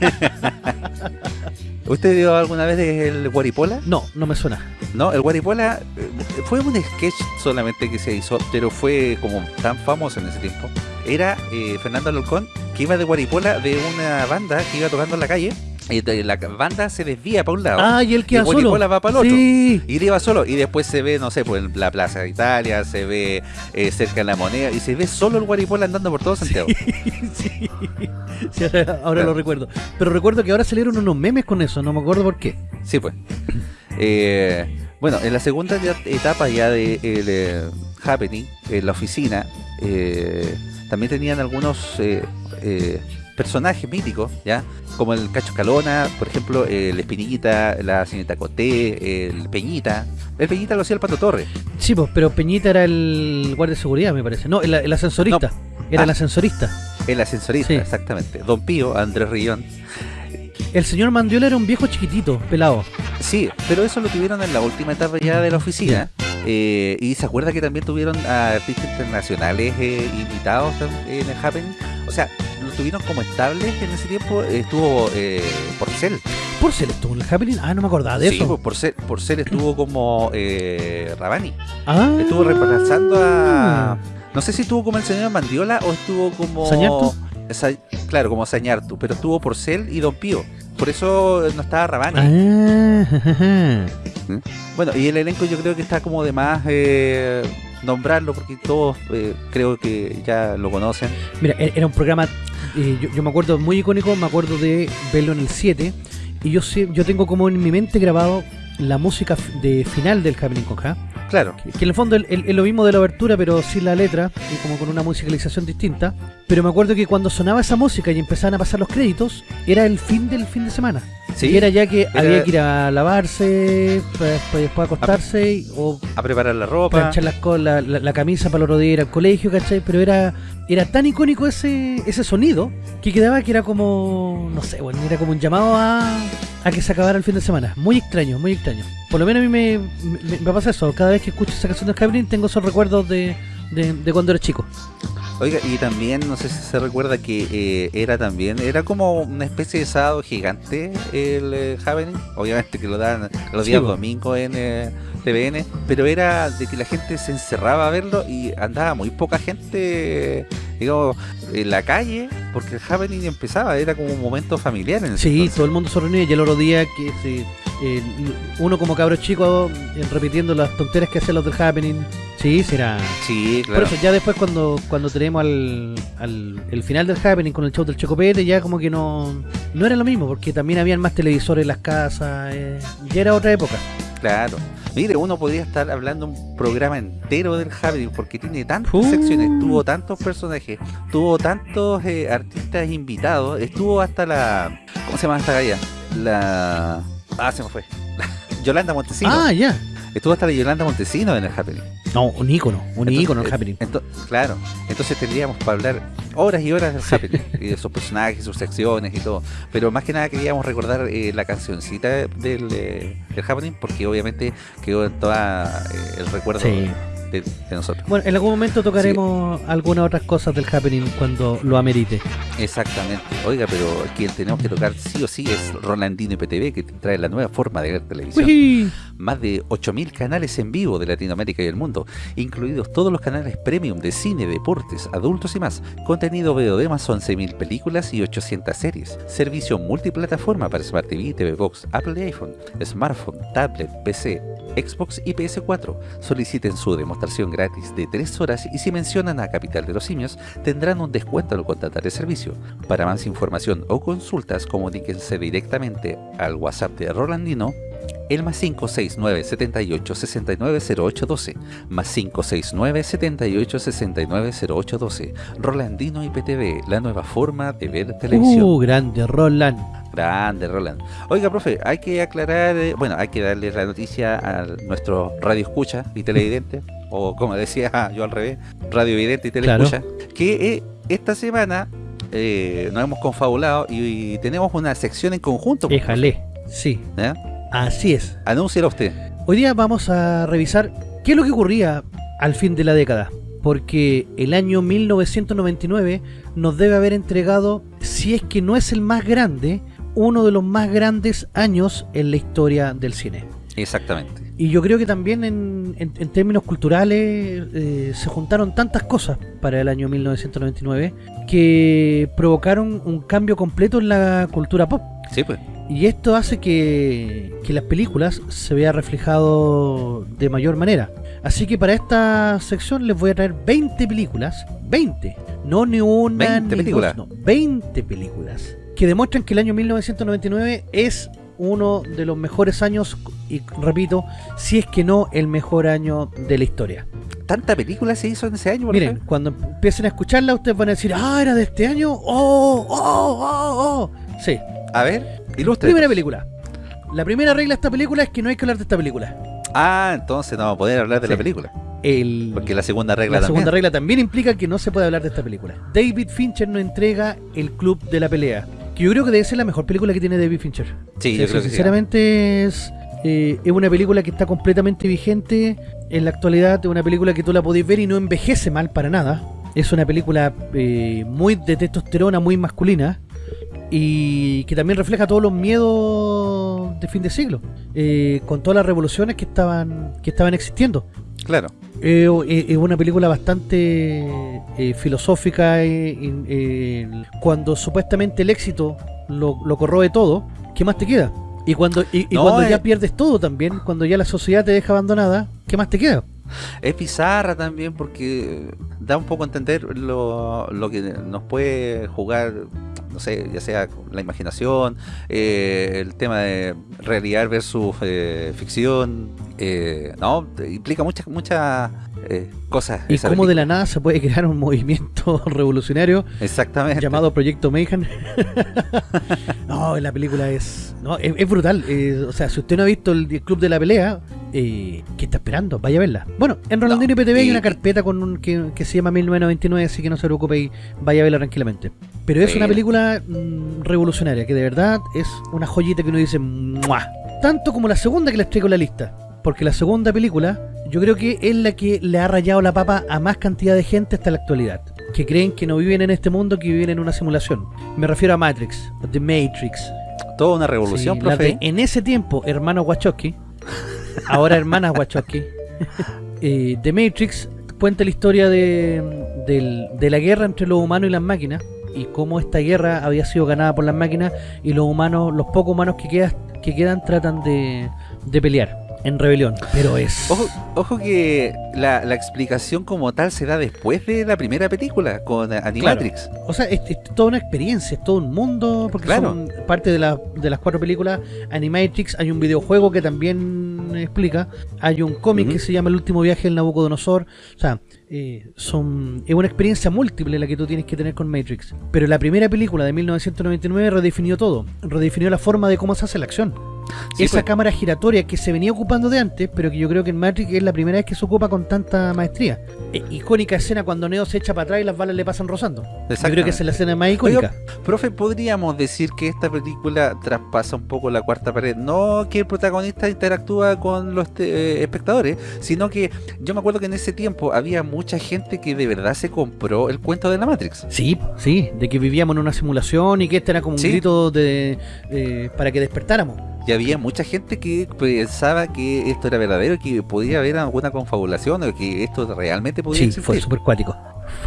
¿Usted vio alguna vez el Guaripola? No, no me suena. No, el Guaripola eh, fue un sketch solamente que se hizo, pero fue como tan famoso en ese tiempo. Era eh, Fernando Alcón que iba de Guaripola de una banda que iba tocando en la calle. Y de- la banda se desvía para un lado. Ah, y él y queda solo. Guaripola va para el otro. Sí. Y él iba solo. Y después se ve, no sé, pues en la Plaza de Italia, se ve eh, cerca de la moneda. Y se ve solo el Guaripola andando por todo Santiago. sí. Sí, ahora ahora lo recuerdo. Pero recuerdo que ahora salieron unos memes con eso, no me acuerdo por qué. Sí, pues. Eh, bueno, en la segunda etapa ya de el, eh, Happening, en la oficina, eh, también tenían algunos personajes míticos, ¿ya? Como el Cacho Calona, por ejemplo, el Espinillita, la señorita Coté, el Peñita. El Peñita lo hacía el Pato Torres. Sí, pues, pero Peñita era el guardia de seguridad, me parece. No, el, el ascensorista. Era Ah. el ascensorista. El ascensorista, Sí. exactamente. Don Pío, Andrés Rillón. El señor Mandiola era un viejo chiquitito, pelado. Sí, pero eso lo tuvieron en la última etapa ya de la oficina. Eh, y se acuerda que también tuvieron a artistas internacionales eh, invitados en el Happening. O sea, lo tuvieron como estables en ese tiempo. estuvo eh, Porcel. Porcel estuvo en el Happening. Ah, no me acordaba de Sí, eso. pues, Porcel, Porcel estuvo como eh, Rabani. Ah. Estuvo reemplazando a. No sé si estuvo como el señor Mandiola o estuvo como. ¿Sañartu? Sa- claro, como Sañartu. Pero estuvo Porcel y Don Pío. Por eso no estaba Rabani. Ah, jajaja. Bueno, y el elenco yo creo que está como de más eh, nombrarlo porque todos eh, creo que ya lo conocen. Mira, e- era un programa, eh, yo, me acuerdo muy icónico, me acuerdo de verlo en el 7, y yo yo tengo como en mi mente grabado la música de final del Happening con Ja, Claro, que, que en el fondo es es lo mismo de la abertura, pero sin la letra, y como con una musicalización distinta, pero me acuerdo que cuando sonaba esa música y empezaban a pasar los créditos, era el fin del fin de semana. sí, Y era ya que Era- había que ir a lavarse, para después, después acostarse, y- o a preparar la ropa. planchar la, la- la camisa para el otro día ir al colegio, ¿cachai? Pero era era tan icónico ese ese sonido que quedaba que era como, no sé, bueno, era como un llamado a, a que se acabara el fin de semana. Muy extraño, muy extraño. Por lo menos a mí me, me, me pasa eso. Cada vez que escucho esa canción de Happening tengo esos recuerdos de, de, de cuando era chico. Oiga, y también, no sé si se recuerda que eh, era también, era como una especie de sábado gigante el eh, Happening. Obviamente que lo dan los Sí, días po. domingos en eh, TVN, pero era de que la gente se encerraba a verlo y andaba muy poca gente, digamos, en la calle, porque el Happening empezaba, era como un momento familiar en Sí, todo el mundo se reunía y el otro día que sí, eh, uno como cabro chico eh, repitiendo las tonteras que hacían los del Happening. Sí, será. Sí, claro. Por eso ya después cuando, cuando tenemos al, al el final del Happening con el show del Chocopete ya como que no, no era lo mismo porque también habían más televisores en las casas, eh, ya era otra época. Claro. Mire, uno podría estar hablando un programa entero del Happening porque tiene tantas Uh. secciones, tuvo tantos personajes, tuvo tantos eh, artistas invitados, estuvo hasta la... ¿Cómo se llama esta galla? La... Ah, se me fue. Yolanda Montesino. Ah, ya. Estuvo hasta la Yolanda Montesino en el Happening. No, un ícono, un Entonces, ícono el eh, Happening. ento- claro, entonces tendríamos para hablar horas y horas del Sí. Happening y de sus personajes, sus secciones y todo. Pero más que nada queríamos recordar eh, la cancioncita del, eh, del Happening porque obviamente quedó en todo el recuerdo Sí. De, nosotros. Bueno, en algún momento tocaremos algunas otras cosas del Happening cuando lo amerite. Exactamente. Oiga, pero quien tenemos que tocar sí o sí es Rolandino IPTV, que trae la nueva forma de ver televisión. Más de 8.000 canales en vivo de Latinoamérica y el mundo, incluidos todos los canales premium de cine, deportes, adultos y más. Contenido video de más 11.000 películas y 800 series. Servicio multiplataforma para Smart TV, TV Box, Apple y iPhone, smartphone, tablet, PC, Xbox y PS4. Soliciten su demostración gratis de 3 horas y si mencionan a Capital de los Simios tendrán un descuento al contratar el servicio. Para más información o consultas comuníquense directamente al WhatsApp de Rolandino el más 569 78 69 0812 más 569 78 69 0812 Rolandino IPTV, la nueva forma de ver televisión. Uh, grande Roland. Grande, Roland. Oiga, profe, hay que aclarar, eh, bueno, hay que darle la noticia a nuestro radio escucha y televidente, o como decía yo al revés, radio vidente y teleescucha, que eh, esta semana eh, nos hemos confabulado y, tenemos una sección en conjunto. Déjale, sí. Así es. Anúncialo usted. Hoy día vamos a revisar qué es lo que ocurría al fin de la década. Porque el año 1999 nos debe haber entregado, si es que no es el más grande, uno de los más grandes años en la historia del cine. Exactamente. Y yo creo que también en, términos culturales eh, se juntaron tantas cosas para el año 1999 que provocaron un cambio completo en la cultura pop. Sí, pues. Y esto hace que, que las películas se vea reflejado de mayor manera. Así que para esta sección les voy a traer 20 películas, 20, no ni una 20 películas. no, 20 películas que demuestran que el año 1999 es uno de los mejores años, y repito, si es que no el mejor año de la historia. ¿Tanta película se hizo en ese año? Miren, cuando empiecen a escucharla, ustedes van a decir, ah, era de este año, oh, oh, oh, oh. Sí. A ver, ilustre. Primera película. La primera regla de esta película es que no hay que hablar de esta película. Ah, entonces no vamos a poder hablar de la película. El, Porque la segunda regla La segunda regla también implica que no se puede hablar de esta película. David Fincher no entrega el club de la pelea. Que yo creo que debe ser la mejor película que tiene David Fincher. Sí, yo creo que Sinceramente es, eh, es una película que está completamente vigente en la actualidad. Es una película que tú la podés ver y no envejece mal para nada. Es una película eh, muy de testosterona, muy masculina y que también refleja todos los miedos de fin de siglo, eh, con todas las revoluciones que estaban que estaban existiendo. Claro. Eh, eh, es una película bastante filosófica cuando supuestamente el éxito lo, lo, corroe todo, ¿qué más te queda? Y cuando, y, cuando ya pierdes todo también, cuando ya la sociedad te deja abandonada, ¿qué más te queda? Es pizarra también porque da un poco a entender lo, lo que nos puede jugar no sé, ya sea la imaginación, eh, el tema de realidad versus eh, ficción, eh, no, implica muchas muchas cosas. Y cómo de la nada se puede crear un movimiento revolucionario Exactamente. llamado Proyecto Mayhem. no, la película es, no, es, brutal. o sea, si usted no ha visto el, Club de la Pelea, ¿qué está esperando? Vaya a verla. Bueno, en Rolandino IPTV hay una carpeta con un, que, que, se llama 1999, así que no se preocupe y vaya a verla tranquilamente. Pero es una película mm, revolucionaria, que de verdad es una joyita que uno dice ¡Mua! Tanto como la segunda que les traigo en la lista. Porque la segunda película, yo creo que es la que le ha rayado la papa a más cantidad de gente hasta la actualidad. Que creen que no viven en este mundo, que viven en una simulación. Me refiero a Matrix, The Matrix. Toda una revolución, profe. en ese tiempo, hermano Wachowski, ahora hermana Wachowski, eh, The Matrix cuenta la historia de, de la guerra entre los humanos y las máquinas y cómo esta guerra había sido ganada por las máquinas y los humanos, los pocos humanos que, quedan, que quedan tratan de, de pelear en rebelión, pero es... Ojo, ojo que la, la, explicación como tal se da después de la primera película, con Animatrix. O sea, es, toda una experiencia, es todo un mundo, porque son parte de, la, de las cuatro películas. Animatrix, hay un videojuego que también explica, hay un cómic que se llama El último viaje del Nabucodonosor, o sea, eh, son es una experiencia múltiple la que tú tienes que tener con Matrix. Pero la primera película de 1999 redefinió todo, redefinió la forma de cómo se hace la acción. Esa pues. cámara giratoria que se venía ocupando de antes, pero que yo creo que en Matrix es la primera vez que se ocupa con tanta maestría. E, icónica escena cuando Neo se echa para atrás y las balas le pasan rozando. Yo creo que esa es la escena más icónica. profe, ¿podríamos decir que esta película traspasa un poco la cuarta pared? No que el protagonista interactúa con los eh, espectadores, sino que yo me acuerdo que en ese tiempo había mucha gente que de verdad se compró el cuento de la Matrix. Sí, sí, de que vivíamos en una simulación y que este era como un grito de, eh, para que despertáramos. Y había mucha gente que pensaba que esto era verdadero, que podía haber alguna confabulación, o que esto realmente podía sí, fue súper cuático.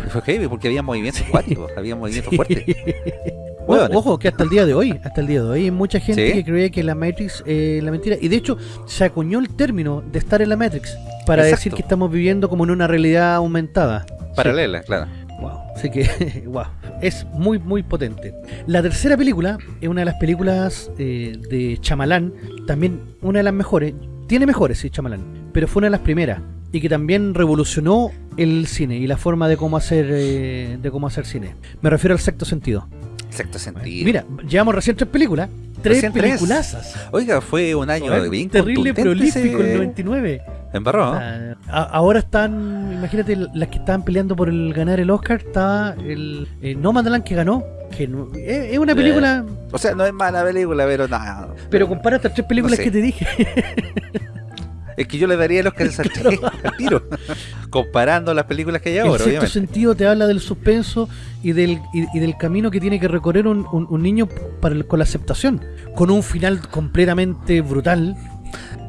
Fue heavy porque había movimientos cuáticos, había movimientos fuertes. ojo, que hasta el día de hoy, hasta el día de hoy, hay mucha gente que cree que la Matrix es la mentira. Y de hecho, se acuñó el término de estar en la Matrix para decir que estamos viviendo como en una realidad aumentada. Paralela, claro. Wow. Así que, wow, es muy, muy potente. La tercera película es una de las películas eh, de Chamalán, también una de las mejores. Tiene mejores, sí, Chamalán, pero fue una de las primeras y que también revolucionó el cine y la forma de cómo hacer eh, de cómo hacer cine. Me refiero al sexto sentido. Sexto sentido. Mira, llevamos recién tres películas. Tres peliculazas. Oiga, fue un año bien terrible prolífico el 99. Embarró. ahora están, imagínate, las que estaban peleando por el ganar el Oscar, estaba el eh, No Mandalan que ganó, que es, una película... o sea, no es mala película, pero nada. Pero compara estas tres películas que te dije. Es que yo le daría los calzas al tiro, comparando las películas que hay ahora, En cierto sentido te habla del suspenso y del, y, del camino que tiene que recorrer un, un, niño para con la aceptación, con un final completamente brutal.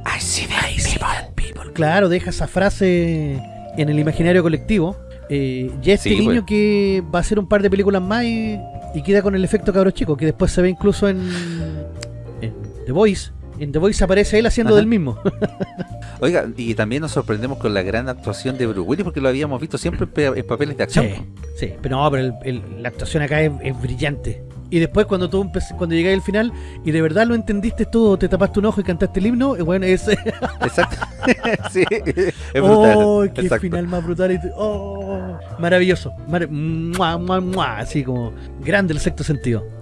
I see people. Claro, deja esa frase en el imaginario colectivo. Eh, y este niño pues. que va a hacer un par de películas más y, queda con el efecto cabro chico, que después se ve incluso en, en The Voice en The Voice aparece él haciendo del mismo. Oiga, y también nos sorprendemos con la gran actuación de Bruce Willis porque lo habíamos visto siempre en papeles de acción. Sí, pero no, pero la actuación acá es, brillante. Y después cuando tú cuando llegáis al final y de verdad lo entendiste todo, te tapaste un ojo y cantaste el himno, bueno, es... Exacto. sí, es brutal. Oh, qué final más brutal. oh, maravilloso. así como grande el sexto sentido.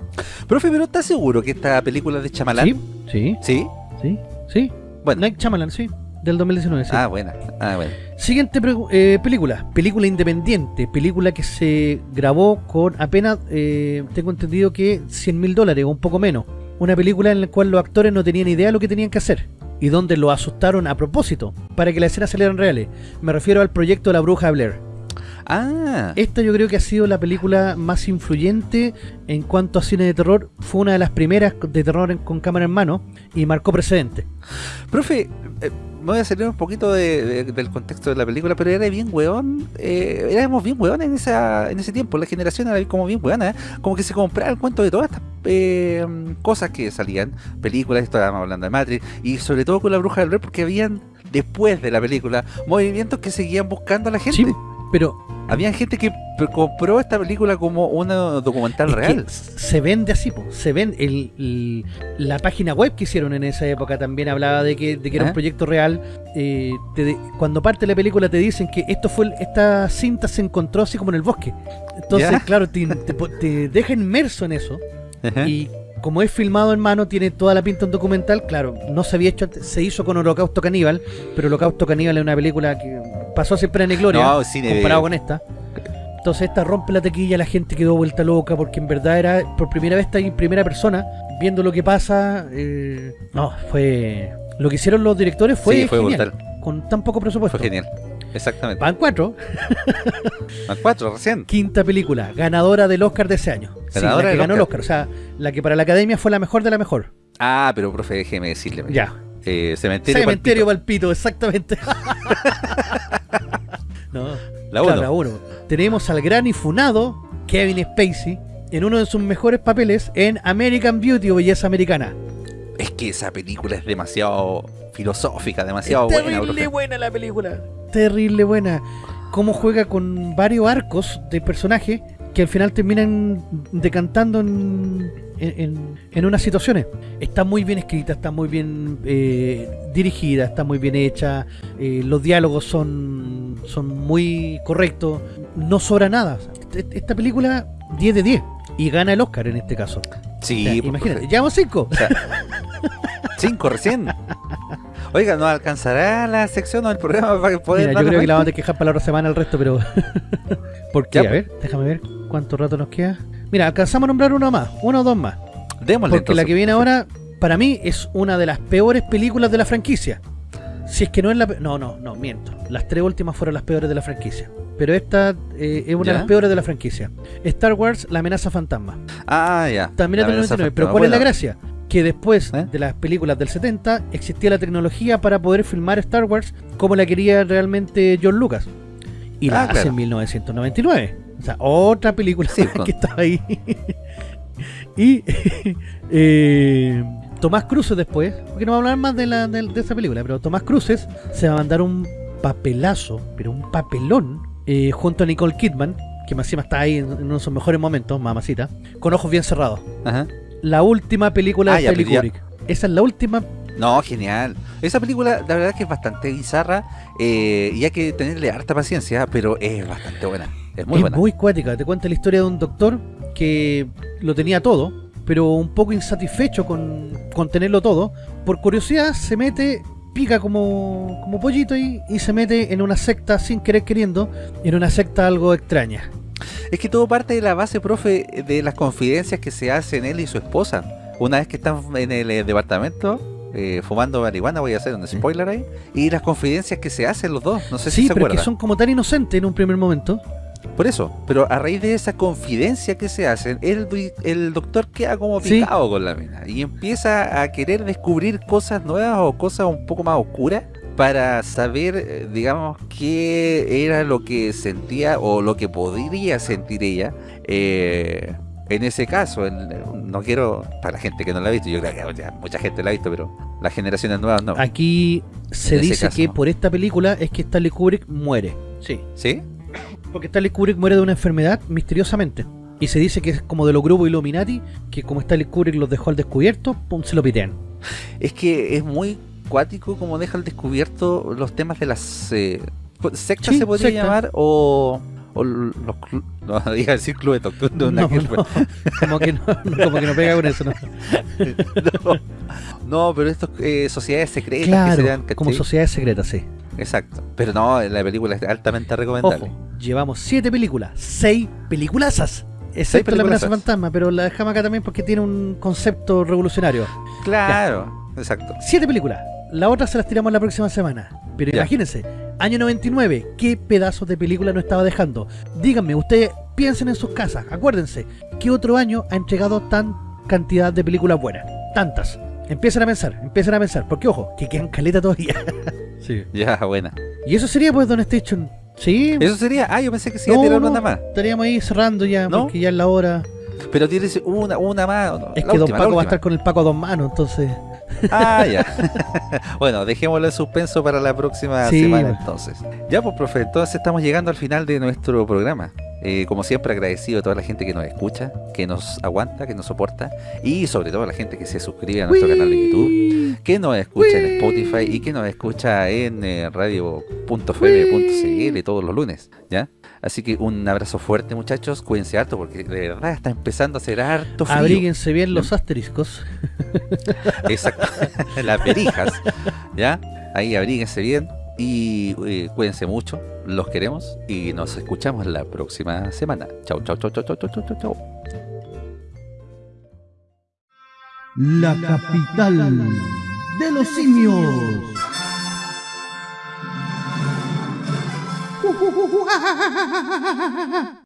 Profe, pero ¿estás seguro que esta película es de Chamalán? Sí, sí. ¿Sí? Sí, sí. Bueno. Night Chamalan, sí. Del 2019, sí. Ah, buena. Ah, bueno. Siguiente eh, película. Película independiente. Película que se grabó con apenas, eh, tengo entendido que 100 mil dólares o un poco menos. Una película en la cual los actores no tenían idea de lo que tenían que hacer. Y donde lo asustaron a propósito. Para que las escenas salieran reales. Me refiero al proyecto La Bruja Blair. Ah. Esta yo creo que ha sido la película más influyente en cuanto a cine de terror. Fue una de las primeras de terror con cámara en mano y marcó precedente. Profe, eh, me voy a salir un poquito del contexto de la película, pero era bien weón, eh, éramos bien weón en, esa, en ese tiempo, la generación era como bien weona, ¿eh? como que se compraba el cuento de todas estas eh, cosas que salían, películas, estábamos hablando de Matrix, y sobre todo con la bruja del rey, porque habían, después de la película, movimientos que seguían buscando a la gente. Sí, pero había gente que compró esta película como un documental real. Se vende así, se ven el, la página web que hicieron en esa época también hablaba de que, era un ¿Ah? proyecto real. Eh, cuando parte la película te dicen que esto fue esta cinta se encontró así como en el bosque. Entonces, claro, te, deja inmerso en eso. Y como es filmado en mano, tiene toda la pinta un documental. Claro, no se había hecho antes, se hizo con Holocausto Caníbal, pero Holocausto Caníbal es una película que pasó siempre en gloria comparado con esta. Entonces esta rompe la tequilla, la gente quedó vuelta loca porque en verdad era por primera vez está en primera persona viendo lo que pasa. Eh, no, fue lo que hicieron los directores fue, genial, con tan poco presupuesto. Fue genial. Exactamente. Van cuatro. Van cuatro, recién. Quinta película, ganadora del Oscar de ese año. Ganadora que ganó el Oscar. O sea, la que para la academia fue la mejor de la mejor. Ah, pero profe, déjeme decirle. Ya. Eh, cementerio, cementerio Palpito. exactamente. no, la uno. Tenemos al gran y funado Kevin Spacey en uno de sus mejores papeles en American Beauty o Belleza Americana. Es que esa película es demasiado filosófica, demasiado buena. Terrible buena la película. Terrible buena. Cómo juega con varios arcos de personajes que al final terminan decantando en, en, unas situaciones. Está muy bien escrita, está muy bien eh, dirigida, está muy bien hecha, eh, los diálogos son, son muy correctos, no sobra nada. Esta película 10 de 10 y gana el Oscar en este caso. Sí, pues, imagínate, llevamos 5. 5 recién. Oiga, ¿no alcanzará la sección o el programa para poder Mira, yo creo que la vamos a quejar para la otra semana el resto, pero... ¿Por qué? a ver, déjame ver cuánto rato nos queda. Mira, alcanzamos a nombrar uno más, uno o dos más. Démosle Porque la que viene ahora, para mí, es una de las peores películas de la franquicia. Si es que no es la... No, no, no, miento. Las tres últimas fueron las peores de la franquicia. Pero esta eh, es una de las peores de la franquicia. Star Wars, La amenaza fantasma. Ah, ya. También es del Pero ¿cuál es la gracia? Que después ¿Eh? de las películas del 70 existía la tecnología para poder filmar Star Wars como la quería realmente John Lucas. Y la ah, hace en 1999. O sea, otra película que está ahí. y eh, Tomás Cruces después, porque no va a hablar más de, la, de, esa película, pero Tomás Cruces se va a mandar un papelazo, pero un papelón, eh, junto a Nicole Kidman, que más encima está ahí en, uno de sus mejores momentos, mamacita, con ojos bien cerrados. La última película ah, de Stanley Kubrick. Esa es la última no, genial. Esa película, la verdad que es bastante bizarra eh, y hay que tenerle harta paciencia, pero es bastante buena. Es muy buena. muy cuática. Te cuenta la historia de un doctor que lo tenía todo, pero un poco insatisfecho con, con tenerlo todo. Por curiosidad se mete, pica como, como pollito y, y se mete en una secta sin querer queriendo, en una secta algo extraña. Es que todo parte de la base, profe, de las confidencias que se hacen él y su esposa. Una vez que están en el eh, departamento, eh, fumando marihuana, voy a hacer un spoiler ahí, y las confidencias que se hacen los dos, no sé si se pero que son como tan inocentes en un primer momento. Por eso, pero a raíz de esa confidencia que se hacen, el, el doctor queda como picado con la mina y empieza a querer descubrir cosas nuevas o cosas un poco más oscuras para saber, eh, digamos, qué era lo que sentía o lo que podría sentir ella eh, en ese caso, no quiero, para la gente que no la ha visto, yo creo que mucha gente la ha visto, pero las generaciones nuevas no. Aquí se dice que por esta película es que Stanley Kubrick muere. Sí. ¿Sí? Porque Stanley Kubrick muere de una enfermedad misteriosamente. Y se dice que es como de los grupos Illuminati, que como Stanley Kubrick los dejó al descubierto, pum, se lo pitean. Es que es muy cuático como deja al descubierto los temas de las eh, sectas se podría llamar o o los no diga decir club de no, no, como que no, como que no pega con eso no, no pero estas eh, sociedades secretas claro, que se dan, como sociedades secretas sí exacto. Pero no la película es altamente recomendable. Ojo, llevamos siete películas seis peliculazas. Excepto la amenaza fantasma pero la dejamos acá también porque tiene un concepto revolucionario. Claro exacto. Siete películas la otra se las tiramos la próxima semana. Pero imagínense Año 99, ¿qué pedazos de película no estaba dejando? Díganme, ustedes piensen en sus casas, acuérdense, ¿qué otro año ha entregado tan cantidad de películas buenas? Tantas. Empiecen a pensar, empiecen a pensar, porque ojo, que quedan caleta todavía. sí. Ya, buena. Y eso sería pues Don Station. Sí. Eso sería, ah, yo pensé que sí no, tirar una más. Estaríamos ahí cerrando ya, porque ya es la hora. Pero tienes una, una más. Es que Don Paco va a estar con el Paco a dos manos, entonces. Ah, ya. bueno, dejémoslo en suspenso para la próxima semana entonces. Ya pues, profe, entonces estamos llegando al final de nuestro programa. Eh, como siempre agradecido a toda la gente que nos escucha, que nos aguanta, que nos soporta y sobre todo a la gente que se suscribe a nuestro canal de YouTube, que nos escucha en Spotify y que nos escucha en eh, radio.fm.cl todos los lunes, ¿ya? Así que un abrazo fuerte muchachos, cuídense harto porque de verdad está empezando a ser harto frío. Abríguense bien los asteriscos. Exacto, las perijas, ¿ya? Ahí abríguense bien y eh, cuídense mucho, los queremos y nos escuchamos la próxima semana. Chau, chau, chau, chau, chau, chau, chau, chau. La capital de los simios.